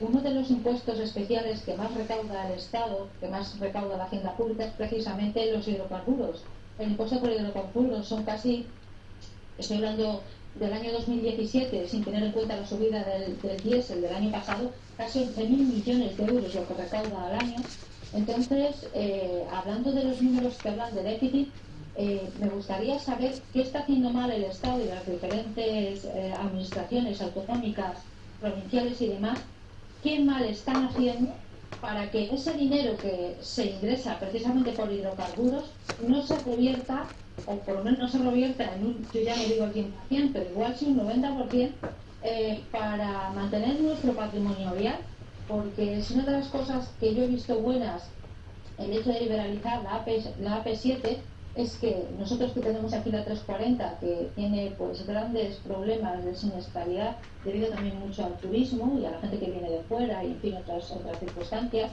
uno de los impuestos especiales que más recauda el Estado, que más recauda la hacienda pública, es precisamente los hidrocarburos. El impuesto por hidrocarburos son casi, estoy hablando del año 2017, sin tener en cuenta la subida del, del diésel del año pasado, casi 11.000 millones de euros lo que recauda al año. Entonces, eh, hablando de los números que hablan de déficit, eh, me gustaría saber qué está haciendo mal el Estado y las diferentes eh, administraciones autonómicas, provinciales y demás, qué mal están haciendo para que ese dinero que se ingresa precisamente por hidrocarburos no se revierta o por lo menos no se revierta en un, yo ya no digo el 100%, pero igual sí un 90%, eh, para mantener nuestro patrimonio vial, porque es una de las cosas que yo he visto buenas el hecho de liberalizar la, AP, la AP7 es que nosotros que tenemos aquí la 340, que tiene pues grandes problemas de siniestralidad, debido también mucho al turismo y a la gente que viene de fuera y en fin otras, otras circunstancias,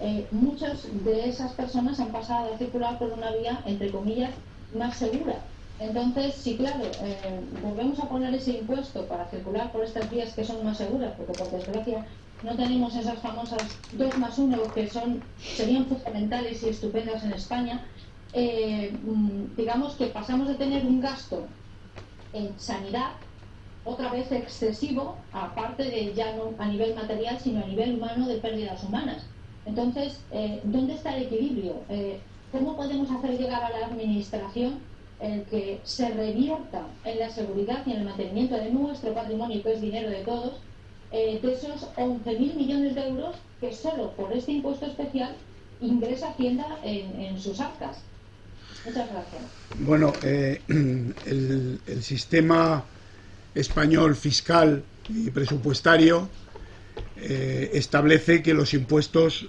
eh, muchas de esas personas han pasado a circular por una vía, entre comillas, más segura. Entonces, sí, claro, eh, volvemos a poner ese impuesto para circular por estas vías que son más seguras, porque por desgracia no tenemos esas famosas 2 más 1 que son, serían fundamentales y estupendas en España. Eh, mm, digamos que pasamos de tener un gasto en sanidad otra vez excesivo, aparte de ya no a nivel material, sino a nivel humano de pérdidas humanas. Entonces, eh, ¿dónde está el equilibrio? ¿Cómo podemos hacer llegar a la Administración el que se revierta en la seguridad y en el mantenimiento de nuestro patrimonio, que es dinero de todos, eh, de esos 11.000 millones de euros que solo por este impuesto especial ingresa Hacienda en, sus actas? Muchas gracias. Bueno, eh, *clears throat* el, sistema español fiscal y presupuestario eh, establece que los impuestos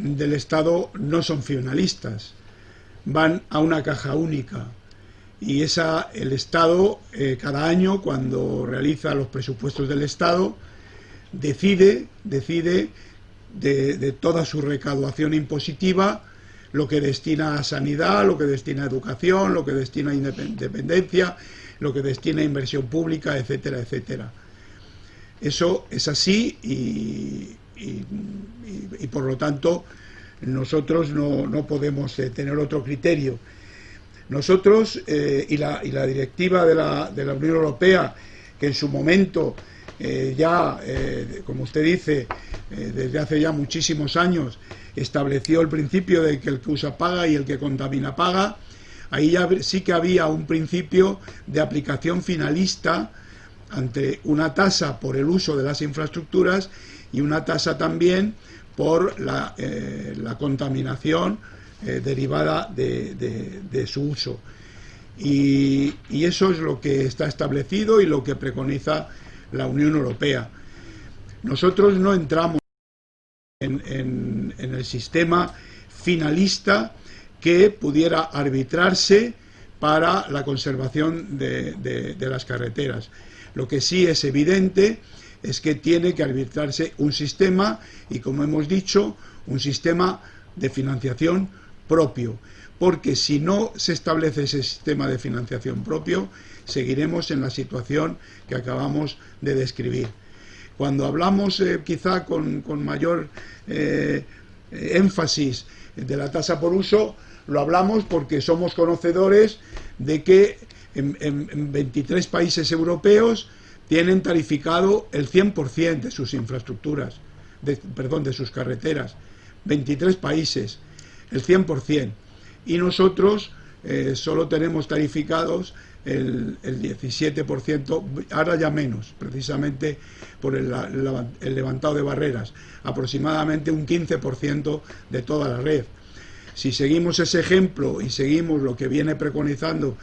del Estado no son finalistas, van a una caja única. Y esa, el Estado, eh, cada año, cuando realiza los presupuestos del Estado, decide, decide de, toda su recaudación impositiva lo que destina a sanidad, lo que destina a educación, lo que destina a independencia, lo que destina a inversión pública, etcétera, etcétera. Eso es así y, por lo tanto nosotros no, podemos eh, tener otro criterio. Nosotros eh, y, la, directiva de la, de la Unión Europea, que en su momento eh, ya, como usted dice, desde hace ya muchísimos años estableció el principio de que el que usa paga y el que contamina paga. Ahí ya sí que había un principio de aplicación finalista ante una tasa por el uso de las infraestructuras y una tasa también por la, contaminación derivada de, su uso. y, eso es lo que está establecido y lo que preconiza la Unión Europea. Nosotros no entramos en, el sistema finalista que pudiera arbitrarse para la conservación de, las carreteras. Lo que sí es evidente es que tiene que arbitrarse un sistema y, como hemos dicho, un sistema de financiación propio, porque si no se establece ese sistema de financiación propio, seguiremos en la situación que acabamos de describir. Cuando hablamos eh, quizá con, mayor eh, énfasis de la tasa por uso, lo hablamos porque somos conocedores de que en, 23 países europeos tienen tarificado el 100% de sus infraestructuras, perdón, de sus carreteras. 23 países, el 100%. Y nosotros eh, solo tenemos tarificados el, 17%, ahora ya menos, precisamente por el, levantado de barreras, aproximadamente un 15% de toda la red. Si seguimos ese ejemplo y seguimos lo que viene preconizando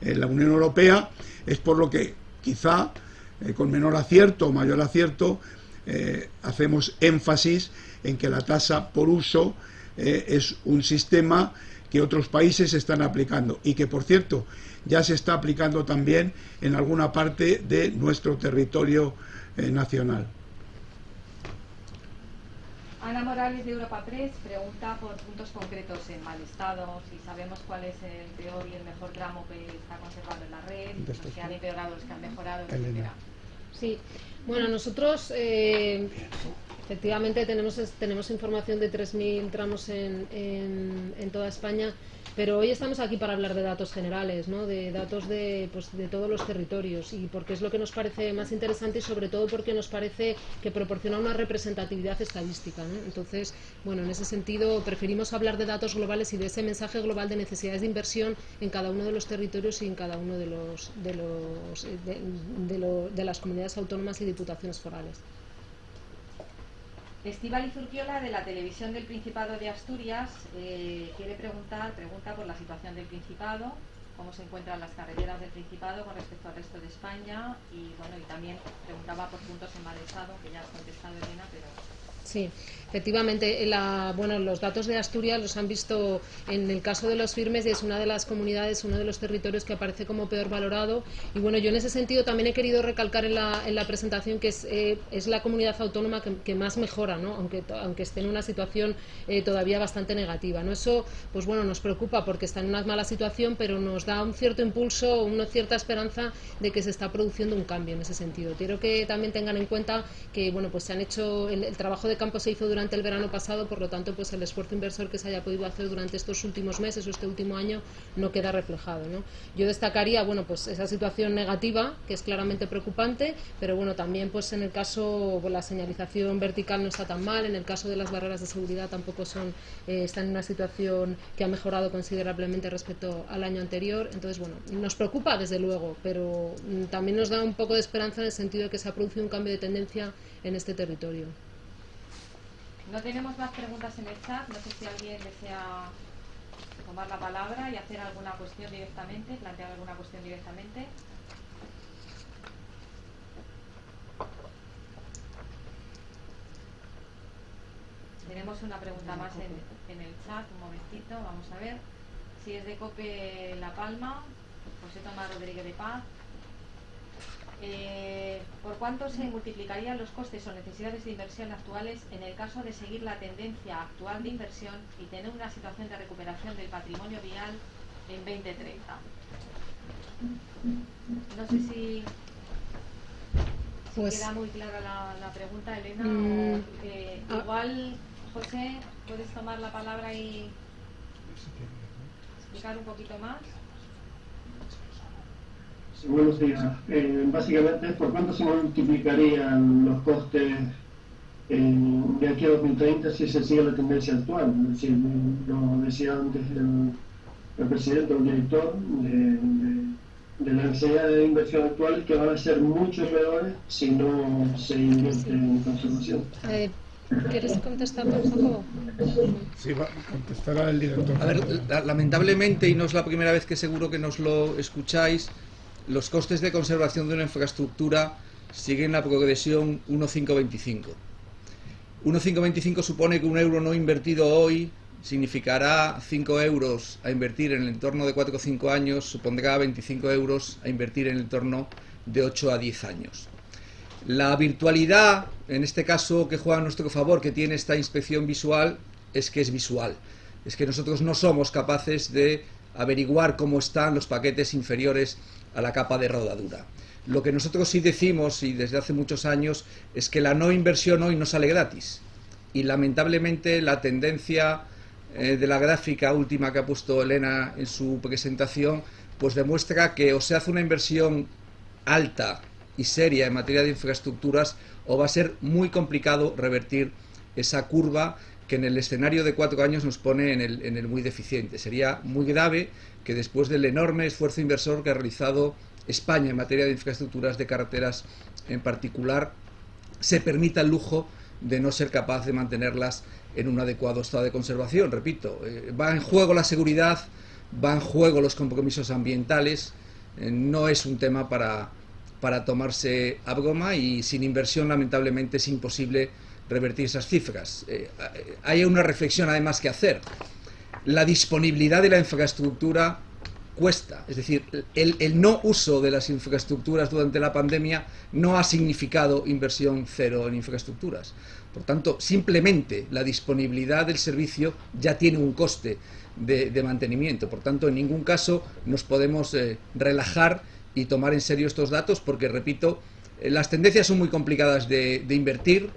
eh, la Unión Europea, es por lo que quizá eh, con menor acierto o mayor acierto eh, hacemos énfasis en que la tasa por uso es un sistema que otros países están aplicando y que, por cierto, ya se está aplicando también en alguna parte de nuestro territorio eh, nacional. Ana Morales de Europa Press pregunta por puntos concretos en mal estado, si sabemos cuál es el peor y el mejor tramo que está conservado en la red, si se han empeorado los que han mejorado, etc. Sí, bueno, nosotros eh, efectivamente tenemos, tenemos información de 3.000 tramos en, en toda España pero hoy estamos aquí para hablar de datos generales, ¿no? de datos de, pues, de todos los territorios y porque es lo que nos parece más interesante y sobre todo porque nos parece que proporciona una representatividad estadística. Entonces, bueno, en ese sentido preferimos hablar de datos globales y de ese mensaje global de necesidades de inversión en cada uno de los territorios y en cada uno de, los, de, los, de, de las comunidades autónomas y diputaciones forales. Estival Zurquiola de la televisión del Principado de Asturias eh, quiere preguntar, pregunta por la situación del Principado, cómo se encuentran las carreteras del Principado con respecto al resto de España y bueno y también preguntaba por puntos en mal estado, que ya has contestado Elena, pero Sí, efectivamente, bueno, los datos de Asturias los han visto en el caso de los firmes y es una de las comunidades, uno de los territorios que aparece como peor valorado. Y bueno, yo en ese sentido también he querido recalcar en la, en la presentación que es, eh, es la comunidad autónoma que, más mejora, ¿no? aunque, aunque esté en una situación eh, todavía bastante negativa. ¿no? Eso pues bueno, nos preocupa porque está en una mala situación, pero nos da un cierto impulso, una cierta esperanza de que se está produciendo un cambio en ese sentido. Quiero que también tengan en cuenta que bueno, pues se han hecho el trabajo de campo se hizo durante el verano pasado, por lo tanto, pues el esfuerzo inversor que se haya podido hacer durante estos últimos meses o este último año no queda reflejado. ¿no? Yo destacaría, bueno, pues esa situación negativa, que es claramente preocupante, pero bueno, también pues en el caso, pues, la señalización vertical no está tan mal, en el caso de las barreras de seguridad tampoco son, eh, están en una situación que ha mejorado considerablemente respecto al año anterior. Entonces, bueno, nos preocupa desde luego, pero mm, también nos da un poco de esperanza en el sentido de que se ha producido un cambio de tendencia en este territorio. No tenemos más preguntas en el chat. No sé si alguien desea tomar la palabra y hacer alguna cuestión directamente, plantear alguna cuestión directamente. Tenemos una pregunta más en, en, el chat, un momentito, vamos a ver. Si es de COPE La Palma, José Tomás Rodríguez de Paz. Eh, ¿Por cuánto se multiplicarían los costes o necesidades de inversión actuales en el caso de seguir la tendencia actual de inversión y tener una situación de recuperación del patrimonio vial en 2030? No sé si pues, queda muy clara la, pregunta, Elena. Mm, eh, ah. igual, José, puedes tomar la palabra y explicar un poquito más. Sí, buenos días. Eh, básicamente, ¿por cuánto se multiplicarían los costes de aquí a 2030 si se sigue la tendencia actual? Es decir, lo decía antes el, presidente o el director de de la necesidad de inversión actual que van a ser mucho peores si no se invierte en conservación. Eh, ¿Quieres contestar un poco? Sí, va, contestará el director. A ver, lamentablemente, y no es la primera vez que seguro que nos lo escucháis, los costes de conservación de una infraestructura siguen la progresión 1,525. 1,525 supone que un euro no invertido hoy significará 5 euros a invertir en el entorno de 4 o 5 años, supondrá 25 euros a invertir en el entorno de 8 a 10 años. La virtualidad, en este caso que juega a nuestro favor, que tiene esta inspección visual, es que es visual. Es que nosotros no somos capaces de averiguar cómo están los paquetes inferiores a la capa de rodadura. Lo que nosotros sí decimos, y desde hace muchos años, es que la no inversión hoy no sale gratis. Y lamentablemente la tendencia eh, de la gráfica última que ha puesto Elena en su presentación, pues demuestra que o se hace una inversión alta y seria en materia de infraestructuras o va a ser muy complicado revertir esa curva que en el escenario de cuatro años nos pone en el, en el muy deficiente. Sería muy grave que después del enorme esfuerzo inversor que ha realizado España en materia de infraestructuras de carreteras en particular, se permita el lujo de no ser capaz de mantenerlas en un adecuado estado de conservación. Repito, eh, va en juego la seguridad, va en juego los compromisos ambientales, eh, no es un tema para, para tomarse a broma y sin inversión lamentablemente es imposible revertir esas cifras. Eh, hay una reflexión además que hacer. La disponibilidad de la infraestructura cuesta. Es decir, el, no uso de las infraestructuras durante la pandemia no ha significado inversión cero en infraestructuras. Por tanto, simplemente la disponibilidad del servicio ya tiene un coste de, mantenimiento. Por tanto, en ningún caso nos podemos eh, relajar y tomar en serio estos datos porque, repito, eh, las tendencias son muy complicadas de, invertir.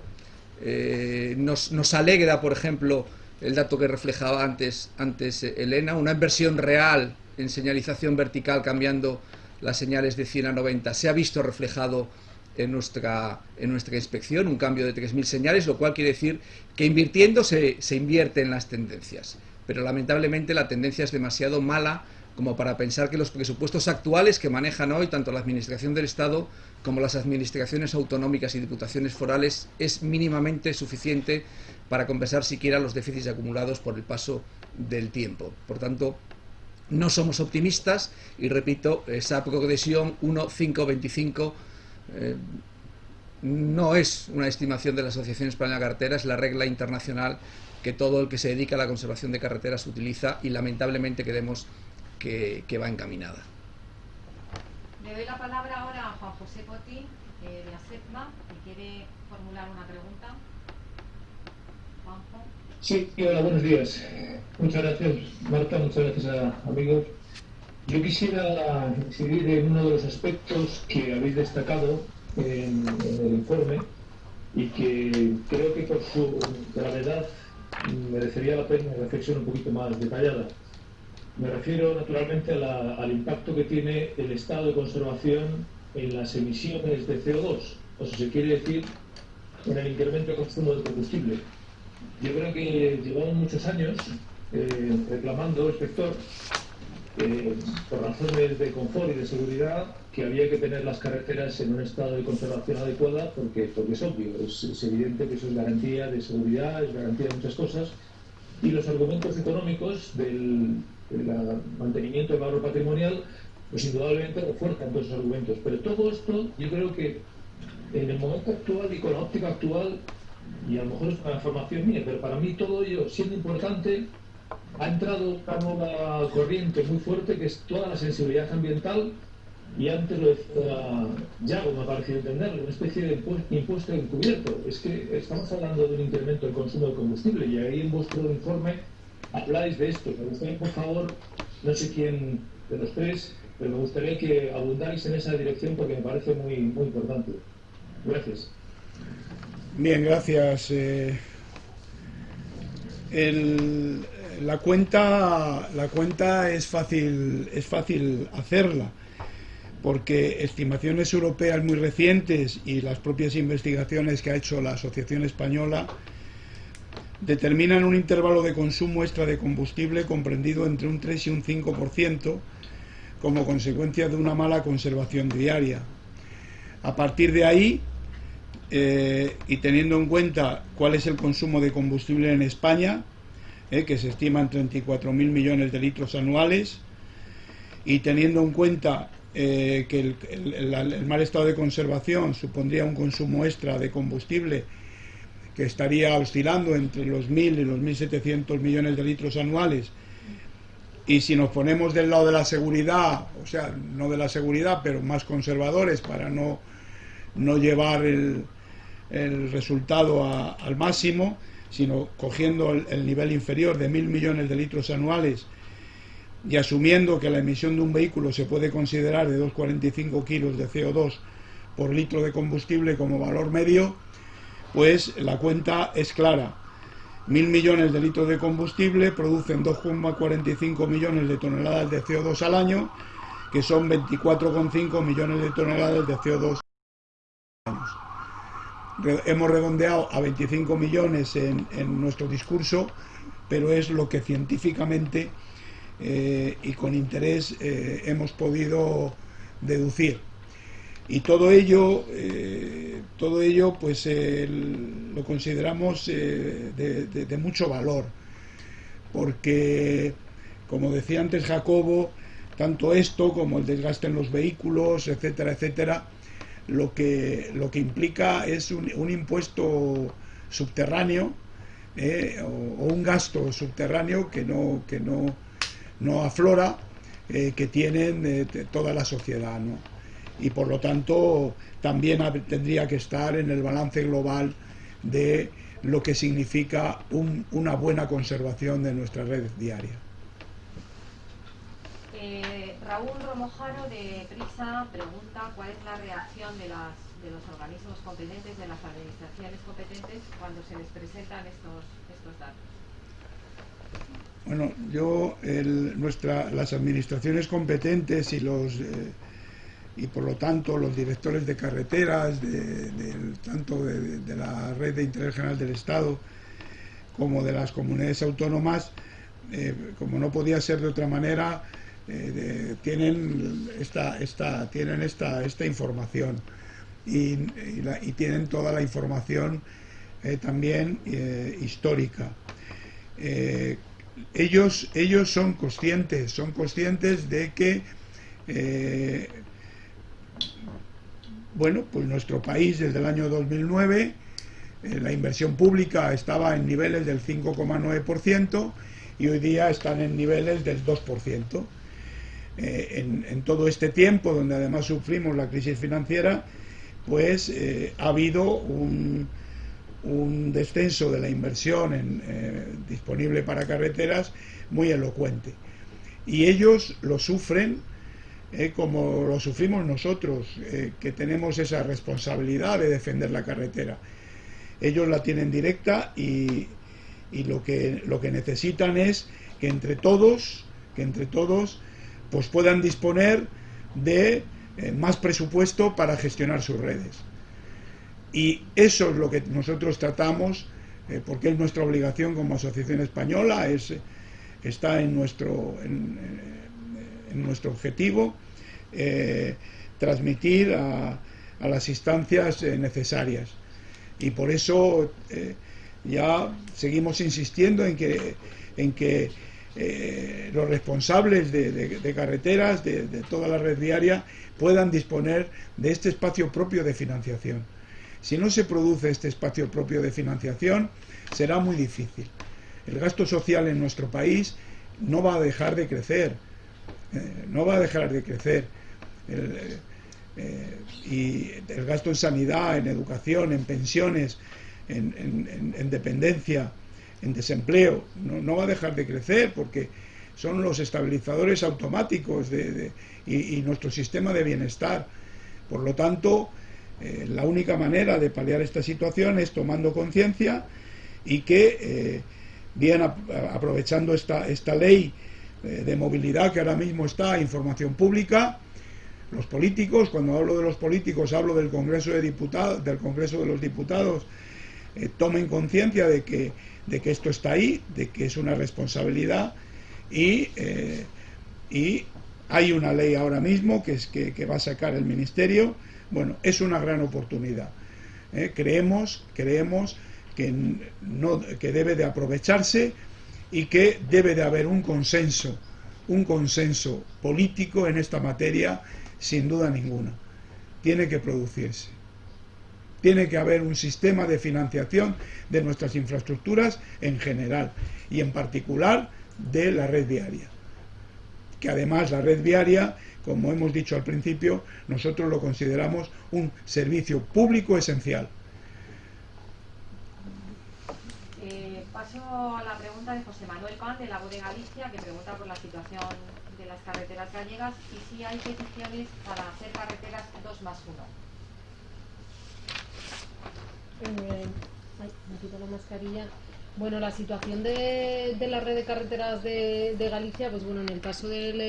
Eh, nos, nos, alegra, por ejemplo, el dato que reflejaba antes, antes Elena, una inversión real en señalización vertical cambiando las señales de 100 a 90 se ha visto reflejado en nuestra, en nuestra inspección, un cambio de 3.000 señales, lo cual quiere decir que invirtiendo se, se invierte en las tendencias. Pero lamentablemente la tendencia es demasiado mala como para pensar que los presupuestos actuales que manejan hoy tanto la Administración del Estado como las administraciones autonómicas y diputaciones forales es mínimamente suficiente para compensar siquiera los déficits acumulados por el paso del tiempo. Por tanto, no somos optimistas y repito, esa progresión 1-5-25 eh, no es una estimación de la Asociación Española de Carreteras, es la regla internacional que todo el que se dedica a la conservación de carreteras utiliza y lamentablemente creemos que, va encaminada. Le doy la palabra ahora a Juan José Poti, eh, de ASEPMA, que quiere formular una pregunta. Sí, hola, buenos días. Muchas gracias, Marta, muchas gracias a amigos. Yo quisiera incidir en uno de los aspectos que habéis destacado en, el informe y que creo que por su gravedad merecería la pena una reflexión un poquito más detallada. Me refiero naturalmente al impacto que tiene el estado de conservación en las emisiones de CO2, o si se quiere decir, en el incremento de consumo de combustible. Yo creo que llevamos muchos años eh, reclamando, inspector, eh, por razones de confort y de seguridad, que había que tener las carreteras en un estado de conservación adecuada, porque, porque es obvio, es, evidente que eso es garantía de seguridad, es garantía de muchas cosas, y los argumentos económicos del, mantenimiento del valor patrimonial, pues indudablemente refuerzan todos esos argumentos. Pero todo esto, yo creo que en el momento actual y con la óptica actual, y a lo mejor es una información mía, pero para mí todo ello, siendo importante, ha entrado una nueva corriente muy fuerte que es toda la sensibilidad ambiental y antes lo decía Yago, me parece entender, una especie de impuesto encubierto. Es que estamos hablando de un incremento del consumo de combustible y ahí en vuestro informe habláis de esto. Me gustaría, por favor, no sé quién de los tres, pero me gustaría que abundáis en esa dirección porque me parece muy, muy importante. Gracias. Bien, gracias. Eh, la cuenta, la cuenta es fácil, es fácil hacerla, porque estimaciones europeas muy recientes y las propias investigaciones que ha hecho la Asociación Española determinan un intervalo de consumo extra de combustible comprendido entre un 3 y un 5% como consecuencia de una mala conservación diaria. A partir de ahí, eh, y teniendo en cuenta cuál es el consumo de combustible en España, eh, que se estima en 34.000 millones de litros anuales, y teniendo en cuenta eh, que el, mal estado de conservación supondría un consumo extra de combustible que estaría oscilando entre los 1.000 y los 1.700 millones de litros anuales, y si nos ponemos del lado de la seguridad, o sea, no de la seguridad, pero más conservadores para no, no llevar el, el resultado al máximo, sino cogiendo el, nivel inferior de mil millones de litros anuales y asumiendo que la emisión de un vehículo se puede considerar de 2,45 kilos de CO2 por litro de combustible como valor medio, pues la cuenta es clara. Mil millones de litros de combustible producen 2,45 millones de toneladas de CO2 al año, que son 24,5 millones de toneladas de CO2 hemos redondeado a 25 millones en, nuestro discurso, pero es lo que científicamente eh, y con interés eh, hemos podido deducir. Y todo ello, eh, todo ello pues lo consideramos de, mucho valor, porque, como decía antes Jacobo, tanto esto como el desgaste en los vehículos, etcétera, etcétera, lo que, lo que implica es un, impuesto subterráneo eh, o, un gasto subterráneo que no, que no, no aflora, eh, que tienen eh, toda la sociedad. Y por lo tanto también tendría que estar en el balance global de lo que significa una buena conservación de nuestra red diaria. Raúl Romojaro de Prisa pregunta cuál es la reacción de, las, de los organismos competentes, de las administraciones competentes, cuando se les presentan estos, estos datos. Bueno, yo, nuestra, las administraciones competentes y los eh, y por lo tanto los directores de carreteras, de, tanto de, la red de interés general del Estado como de las comunidades autónomas, eh, como no podía ser de otra manera, eh, tienen esta, esta, tienen esta, esta información y, tienen toda la información eh, también eh, histórica. ellos, ellos son conscientes, son conscientes de que bueno, pues nuestro país desde el año 2009 la inversión pública estaba en niveles del 5,9% y hoy día están en niveles del 2%. Eh, en, todo este tiempo, donde además sufrimos la crisis financiera, pues eh, ha habido un, descenso de la inversión eh, disponible para carreteras muy elocuente. Y ellos lo sufren como lo sufrimos nosotros, que tenemos esa responsabilidad de defender la carretera. Ellos la tienen directa y, y lo, que, lo que necesitan es que entre todos, que entre todos pues puedan disponer de eh, más presupuesto para gestionar sus redes. Y eso es lo que nosotros tratamos, eh, porque es nuestra obligación como Asociación Española, es, está en nuestro, en, nuestro objetivo eh, transmitir a, las instancias necesarias. Y por eso ya seguimos insistiendo en que, en que eh, los responsables de, carreteras, de, toda la red diaria, puedan disponer de este espacio propio de financiación. Si no se produce este espacio propio de financiación, será muy difícil. El gasto social en nuestro país no va a dejar de crecer, eh, no va a dejar de crecer. Eh, y el gasto en sanidad, en educación, en pensiones, en, dependencia, en desempleo, no, va a dejar de crecer porque son los estabilizadores automáticos de, y, nuestro sistema de bienestar. Por lo tanto, la única manera de paliar esta situación es tomando conciencia y que bien aprovechando esta, esta ley eh, de movilidad que ahora mismo está información pública, los políticos, cuando hablo de los políticos hablo del Congreso de Diputados, del Congreso de los Diputados, eh, tomen conciencia de que, de que esto está ahí, de que es una responsabilidad y, eh, y hay una ley ahora mismo que, es, que, que, va a sacar el Ministerio. Bueno, es una gran oportunidad. creemos, creemos que, no, que debe de aprovecharse y que debe de haber un consenso, un consenso político en esta materia, sin duda ninguna. Tiene que producirse. Tiene que haber un sistema de financiación de nuestras infraestructuras en general y en particular de la red viaria. Que además la red viaria, como hemos dicho al principio, nosotros lo consideramos un servicio público esencial. paso a la pregunta de José Manuel Pan, de la de Galicia, que pregunta por la situación de las carreteras gallegas y si hay peticiones para hacer carreteras 2 más 1. Eh. Bueno, la situación de, la red de carreteras de, Galicia, pues bueno, en el caso del,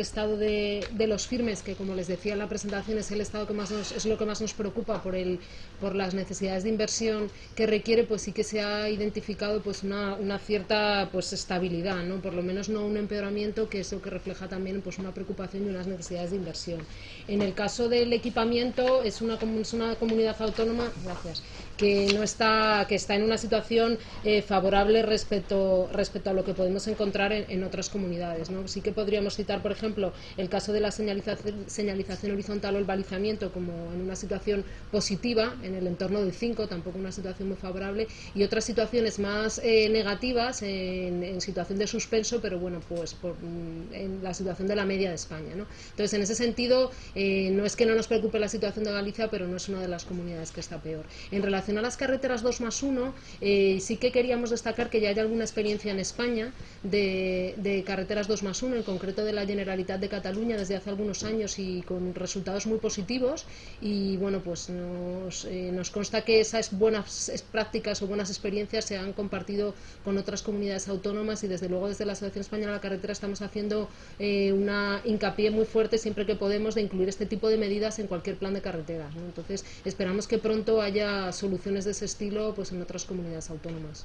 estado de, los firmes, que como les decía en la presentación es el estado que más es lo que más nos preocupa por el, por las necesidades de inversión que requiere, pues sí que se ha identificado pues una, cierta pues estabilidad, ¿no? Por lo menos no un empeoramiento, que es lo que refleja también pues una preocupación y unas necesidades de inversión. En el caso del equipamiento es una, es una comunidad autónoma, gracias, que no está, que está en una situación eh, favorable respecto, respecto a lo que podemos encontrar en, otras comunidades. ¿no? Sí que podríamos citar, por ejemplo, el caso de la señalización, señalización horizontal o el balizamiento como en una situación positiva, en el entorno del 5, tampoco una situación muy favorable, y otras situaciones más eh, negativas en, situación de suspenso, pero bueno, pues por, mm, en la situación de la media de España. ¿no? Entonces, en ese sentido, eh, no es que no nos preocupe la situación de Galicia, pero no es una de las comunidades que está peor. En relación a las carreteras 2 más 1, eh, sí que queríamos destacar que ya hay alguna experiencia en España de, carreteras 2 más 1, en concreto de la Generalitat de Cataluña desde hace algunos años y con resultados muy positivos y bueno, pues nos, eh, nos consta que esas buenas prácticas o buenas experiencias se han compartido con otras comunidades autónomas y desde luego desde la Asociación Española de la Carretera estamos haciendo eh, una hincapié muy fuerte siempre que podemos de incluir este tipo de medidas en cualquier plan de carretera. Entonces esperamos que pronto haya soluciones de ese estilo pues en otras comunidades autónomas.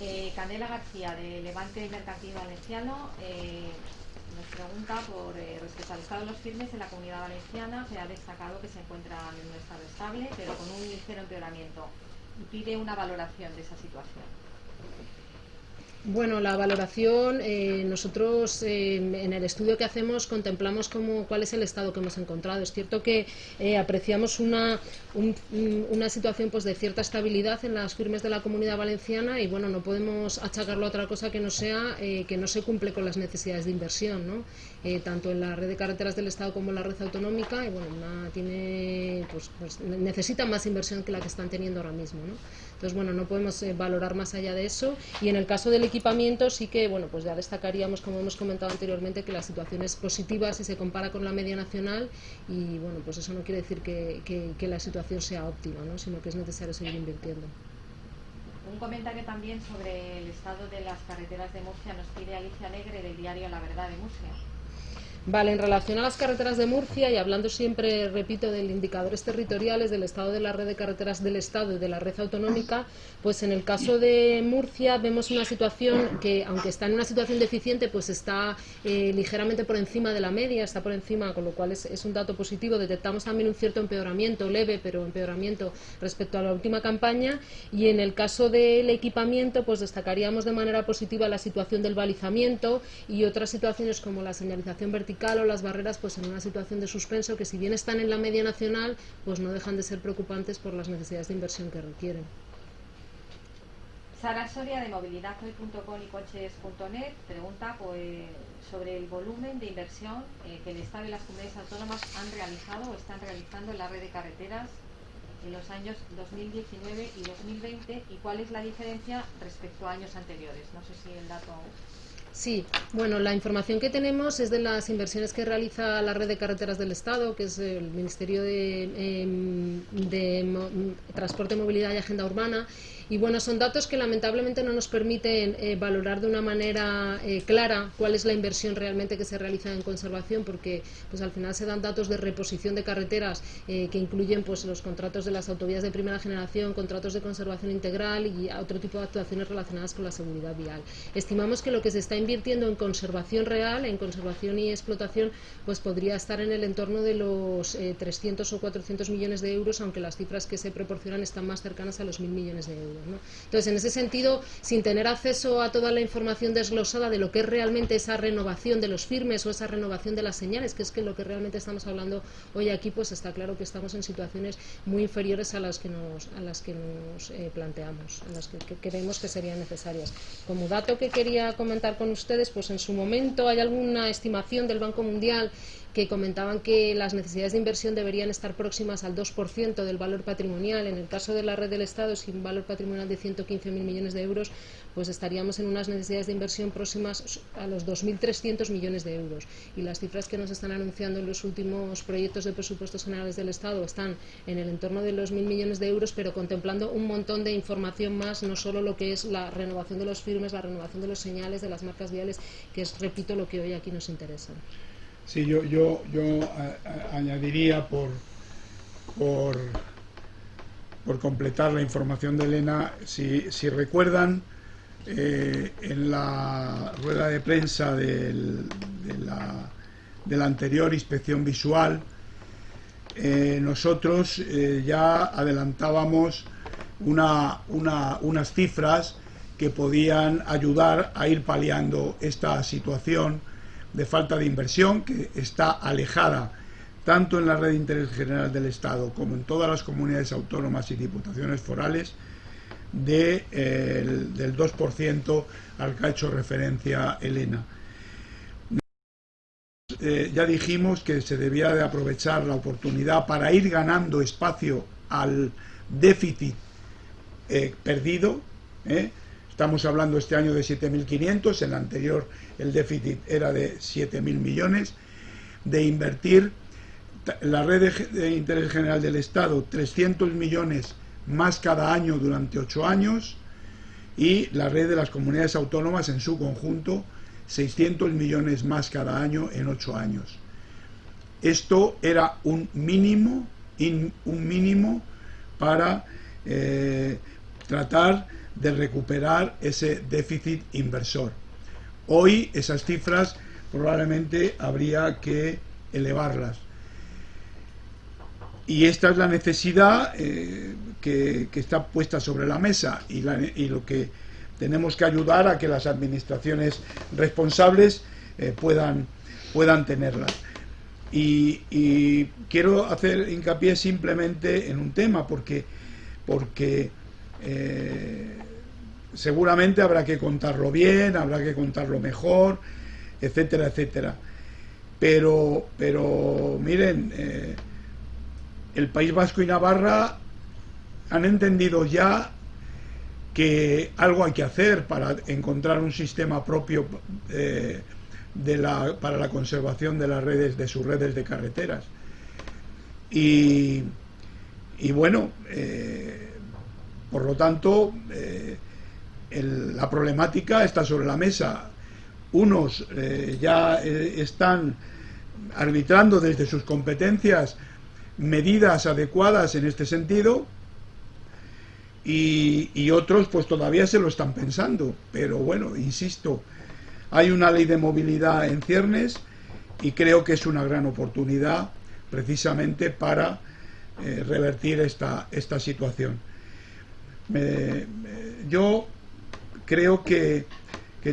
Eh, Candela García, de Levante Mercantil Valenciano, eh, nos pregunta por eh, respecto al estado de los firmes en la comunidad valenciana. Se ha destacado que se encuentran en un estado estable, pero con un ligero empeoramiento. Y pide una valoración de esa situación. Bueno, la valoración, eh, nosotros eh, en el estudio que hacemos contemplamos cómo, cuál es el estado que hemos encontrado. Es cierto que eh, apreciamos una, una situación pues, de cierta estabilidad en las firmes de la comunidad valenciana y bueno, no podemos achacarlo a otra cosa que no sea que no se cumple con las necesidades de inversión, ¿no? tanto en la red de carreteras del Estado como en la red autonómica y bueno, tiene, pues, pues, necesita más inversión que la que están teniendo ahora mismo. ¿no? Entonces, bueno, no podemos eh, valorar más allá de eso. Y en el caso del equipamiento sí que, bueno, pues ya destacaríamos, como hemos comentado anteriormente, que la situación es positiva si se compara con la media nacional y, bueno, pues eso no quiere decir que, que, la situación sea óptima, ¿no? sino que es necesario seguir invirtiendo. Un comentario también sobre el estado de las carreteras de Murcia nos pide Alicia Negre del diario La Verdad de Murcia. Vale, en relación a las carreteras de Murcia y hablando siempre, repito, de indicadores territoriales, del estado de la red de carreteras del Estado y de la red autonómica, pues en el caso de Murcia vemos una situación que, aunque está en una situación deficiente, pues está eh, ligeramente por encima de la media, está por encima, con lo cual es, es, un dato positivo. Detectamos también un cierto empeoramiento, leve, pero empeoramiento respecto a la última campaña. Y en el caso del equipamiento, pues destacaríamos de manera positiva la situación del balizamiento y otras situaciones como la señalización vertical vertical o las barreras pues en una situación de suspenso que si bien están en la media nacional, pues no dejan de ser preocupantes por las necesidades de inversión que requieren. Sara Soria de movilidadhoy.com y coches.net pregunta pues, sobre el volumen de inversión eh, que el Estado y las comunidades autónomas han realizado o están realizando en la red de carreteras en los años 2019 y 2020 y cuál es la diferencia respecto a años anteriores. No sé si el dato Sí, bueno, la información que tenemos es de las inversiones que realiza la red de carreteras del Estado, que es el Ministerio de, em, Transporte, Movilidad y Agenda Urbana, y bueno, son datos que lamentablemente no nos permiten eh, valorar de una manera eh, clara cuál es la inversión realmente que se realiza en conservación, porque pues al final se dan datos de reposición de carreteras eh, que incluyen pues los contratos de las autovías de primera generación, contratos de conservación integral y otro tipo de actuaciones relacionadas con la seguridad vial. Estimamos que lo que se está invirtiendo en conservación real, en conservación y explotación, pues podría estar en el entorno de los 300 o 400 millones de euros, aunque las cifras que se proporcionan están más cercanas a los 1.000 millones de euros. Entonces, en ese sentido, sin tener acceso a toda la información desglosada de lo que es realmente esa renovación de los firmes o esa renovación de las señales, que es que lo que realmente estamos hablando hoy aquí, pues está claro que estamos en situaciones muy inferiores a las que nos, a las que nos eh, planteamos, a las que, que creemos que serían necesarias. Como dato que quería comentar con ustedes, pues en su momento hay alguna estimación del Banco Mundial que comentaban que las necesidades de inversión deberían estar próximas al 2% del valor patrimonial. En el caso de la red del Estado, sin valor patrimonial de 115.000 millones de euros, pues estaríamos en unas necesidades de inversión próximas a los 2.300 millones de euros. Y las cifras que nos están anunciando en los últimos proyectos de presupuestos generales del Estado están en el entorno de los 1.000 millones de euros, pero contemplando un montón de información más, no solo lo que es la renovación de los firmes, la renovación de los señales, de las marcas viales, que es, repito, lo que hoy aquí nos interesa. Sí, yo, yo, yo añadiría por, por, completar la información de Elena, si, recuerdan, eh, en la rueda de prensa de, la, anterior inspección visual, eh, nosotros eh, ya adelantábamos una, unas cifras que podían ayudar a ir paliando esta situación de falta de inversión que está alejada tanto en la red de interés general del Estado como en todas las comunidades autónomas y diputaciones forales de, del 2% al que ha hecho referencia Elena. Eh, ya dijimos que se debía de aprovechar la oportunidad para ir ganando espacio al déficit eh, perdido, ¿eh? Estamos hablando este año de 7.500, el anterior el déficit era de 7.000 millones, de invertir la red de, interés general del Estado 300 millones más cada año durante ocho años y la red de las comunidades autónomas en su conjunto 600 millones más cada año en ocho años. Esto era un mínimo, un mínimo para eh, tratar de recuperar ese déficit inversor. Hoy esas cifras probablemente habría que elevarlas. Y esta es la necesidad eh, que, está puesta sobre la mesa y, lo que tenemos que ayudar a que las administraciones responsables eh, puedan, puedan tenerlas. Y, quiero hacer hincapié simplemente en un tema, porque, porque eh, seguramente habrá que contarlo bien, habrá que contarlo mejor, etcétera, etcétera. Pero, pero miren, eh, el País Vasco y Navarra han entendido ya que algo hay que hacer para encontrar un sistema propio eh, de la, para la conservación de las redes, de sus redes de carreteras. Y, y bueno, eh, por lo tanto, la problemática está sobre la mesa. Unos eh, ya eh, están arbitrando desde sus competencias medidas adecuadas en este sentido y, otros pues todavía se lo están pensando. Pero bueno, insisto, hay una ley de movilidad en ciernes y creo que es una gran oportunidad precisamente para eh, revertir esta, esta situación. yo creo que,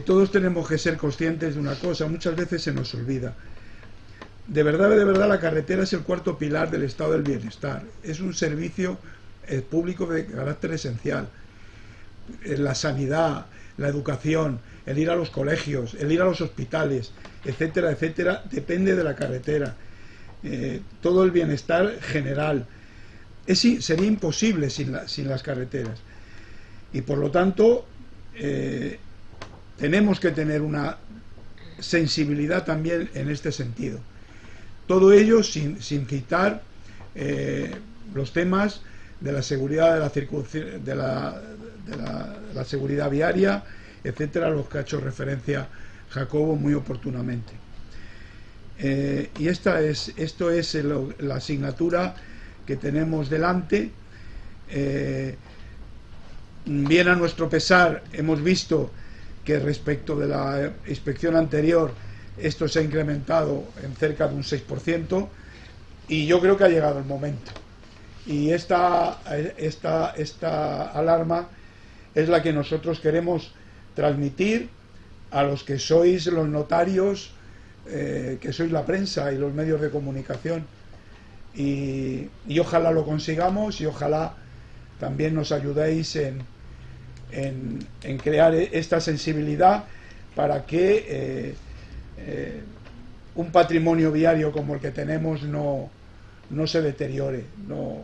todos tenemos que ser conscientes de una cosa, muchas veces se nos olvida. de verdad, de verdad, la carretera es el cuarto pilar del estado del bienestar. Es un servicio eh, público de carácter esencial. Eh, la sanidad, la educación, el ir a los colegios, el ir a los hospitales, etcétera, etcétera, depende de la carretera. Eh, todo el bienestar general. Es, sería imposible sin, sin, las carreteras. Y por lo tanto, tenemos que tener una sensibilidad también en este sentido. Todo ello sin, sin quitar eh, los temas de la seguridad de la, de la, de la, seguridad viaria, etcétera, a los que ha hecho referencia Jacobo muy oportunamente. Eh, y esta es, esto es la asignatura que tenemos delante. Eh, bien a nuestro pesar hemos visto que respecto de la inspección anterior esto se ha incrementado en cerca de un 6% y yo creo que ha llegado el momento. Y esta, esta, esta alarma es la que nosotros queremos transmitir a los que sois los notarios, eh, que sois la prensa y los medios de comunicación. Y, ojalá lo consigamos y ojalá también nos ayudéis en, en, crear esta sensibilidad para que eh, eh, un patrimonio viario como el que tenemos no, no se deteriore, no,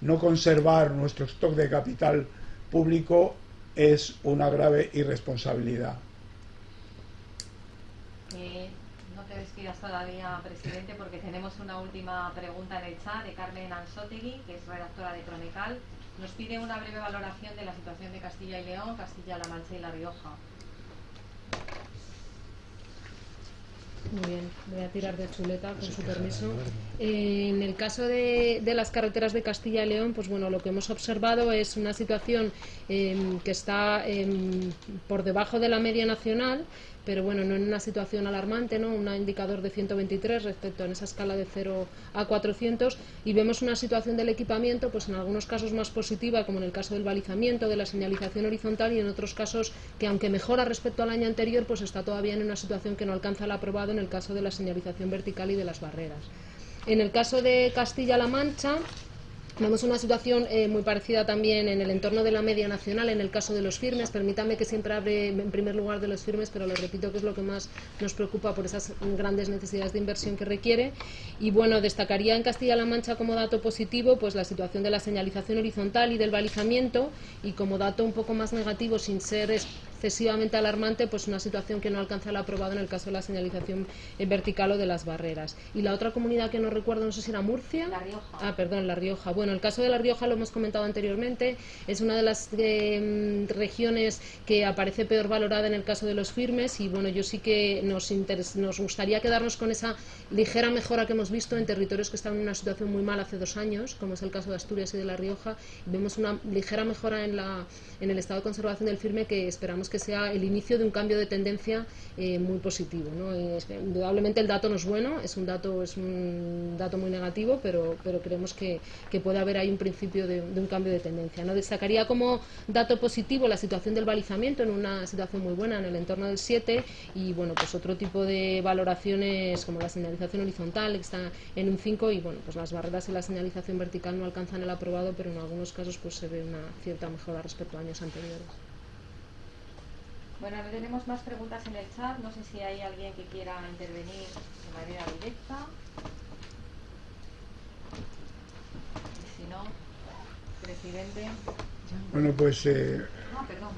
no conservar nuestro stock de capital público es una grave irresponsabilidad. Eh, no te despidas todavía, presidente, porque tenemos una última pregunta en el chat de Carmen Ansotegui, que es redactora de Cronecal. Nos pide una breve valoración de la situación de Castilla y León, Castilla-La Mancha y La Rioja. Muy bien, voy a tirar de chuleta con su permiso. en el caso de, las carreteras de Castilla y León, pues bueno, lo que hemos observado es una situación em, que está em, por debajo de la media nacional, pero bueno, no en una situación alarmante, ¿no? Un indicador de 123 respecto a esa escala de 0 a 400 y vemos una situación del equipamiento, pues en algunos casos más positiva, como en el caso del balizamiento, de la señalización horizontal y en otros casos que aunque mejora respecto al año anterior, pues está todavía en una situación que no alcanza el aprobado en el caso de la señalización vertical y de las barreras. En el caso de Castilla-La Mancha, Vemos una situación eh, muy parecida también en el entorno de la media nacional, en el caso de los firmes. Permítame que siempre hable en primer lugar de los firmes, pero lo repito que es lo que más nos preocupa por esas grandes necesidades de inversión que requiere. Y bueno, destacaría en Castilla-La Mancha como dato positivo pues la situación de la señalización horizontal y del balizamiento y como dato un poco más negativo, sin ser excesivamente alarmante, pues una situación que no alcanza el aprobado en el caso de la señalización vertical o de las barreras. Y la otra comunidad que no recuerdo, no sé si era Murcia. La Rioja. Ah, perdón, La Rioja. Bueno, el caso de La Rioja lo hemos comentado anteriormente, es una de las eh, regiones que aparece peor valorada en el caso de los firmes y bueno, yo sí que nos, nos gustaría quedarnos con esa ligera mejora que hemos visto en territorios que estaban en una situación muy mal hace dos años, como es el caso de Asturias y de La Rioja. Vemos una ligera mejora en, la, en el estado de conservación del firme que esperamos que sea el inicio de un cambio de tendencia eh, muy positivo. indudablemente el dato no es bueno, es un dato, es un dato muy negativo, pero, pero creemos que, que puede haber ahí un principio de, un cambio de tendencia. ¿no? Destacaría como dato positivo la situación del balizamiento en una situación muy buena en el entorno del 7 y bueno, pues otro tipo de valoraciones como la señalización horizontal que está en un 5 y bueno, pues las barreras y la señalización vertical no alcanzan el aprobado, pero en algunos casos pues se ve una cierta mejora respecto a años anteriores. Bueno, no tenemos más preguntas en el chat. No sé si hay alguien que quiera intervenir de manera directa. Y si no, presidente. Bueno, pues. Eh... Ah, perdón.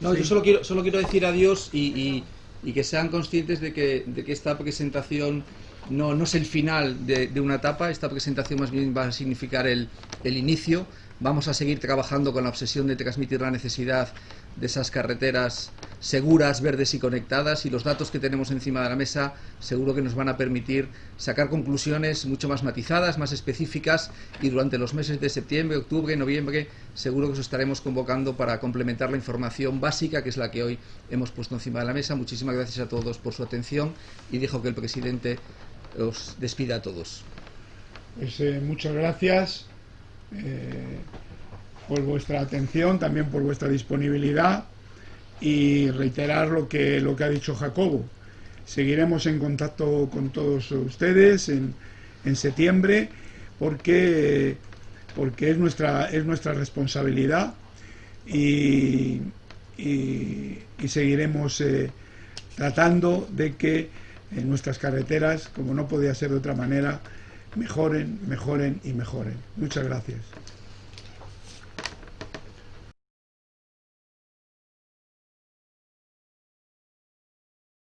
No, yo solo quiero, solo quiero decir adiós y, y, que sean conscientes de que, de que esta presentación no, no es el final de, de, una etapa, esta presentación más bien va a significar el, el inicio. Vamos a seguir trabajando con la obsesión de transmitir la necesidad de esas carreteras seguras, verdes y conectadas y los datos que tenemos encima de la mesa seguro que nos van a permitir sacar conclusiones mucho más matizadas, más específicas y durante los meses de septiembre, octubre, noviembre seguro que os estaremos convocando para complementar la información básica que es la que hoy hemos puesto encima de la mesa. Muchísimas gracias a todos por su atención y dejo que el presidente os despida a todos. Pues, eh, muchas gracias. Eh, por vuestra atención, también por vuestra disponibilidad y reiterar lo que, lo que ha dicho Jacobo. seguiremos en contacto con todos ustedes en, en septiembre porque, porque es, nuestra, es nuestra responsabilidad y, y, seguiremos eh, tratando de que en nuestras carreteras, como no podía ser de otra manera, mejoren, mejoren y mejoren. Muchas gracias.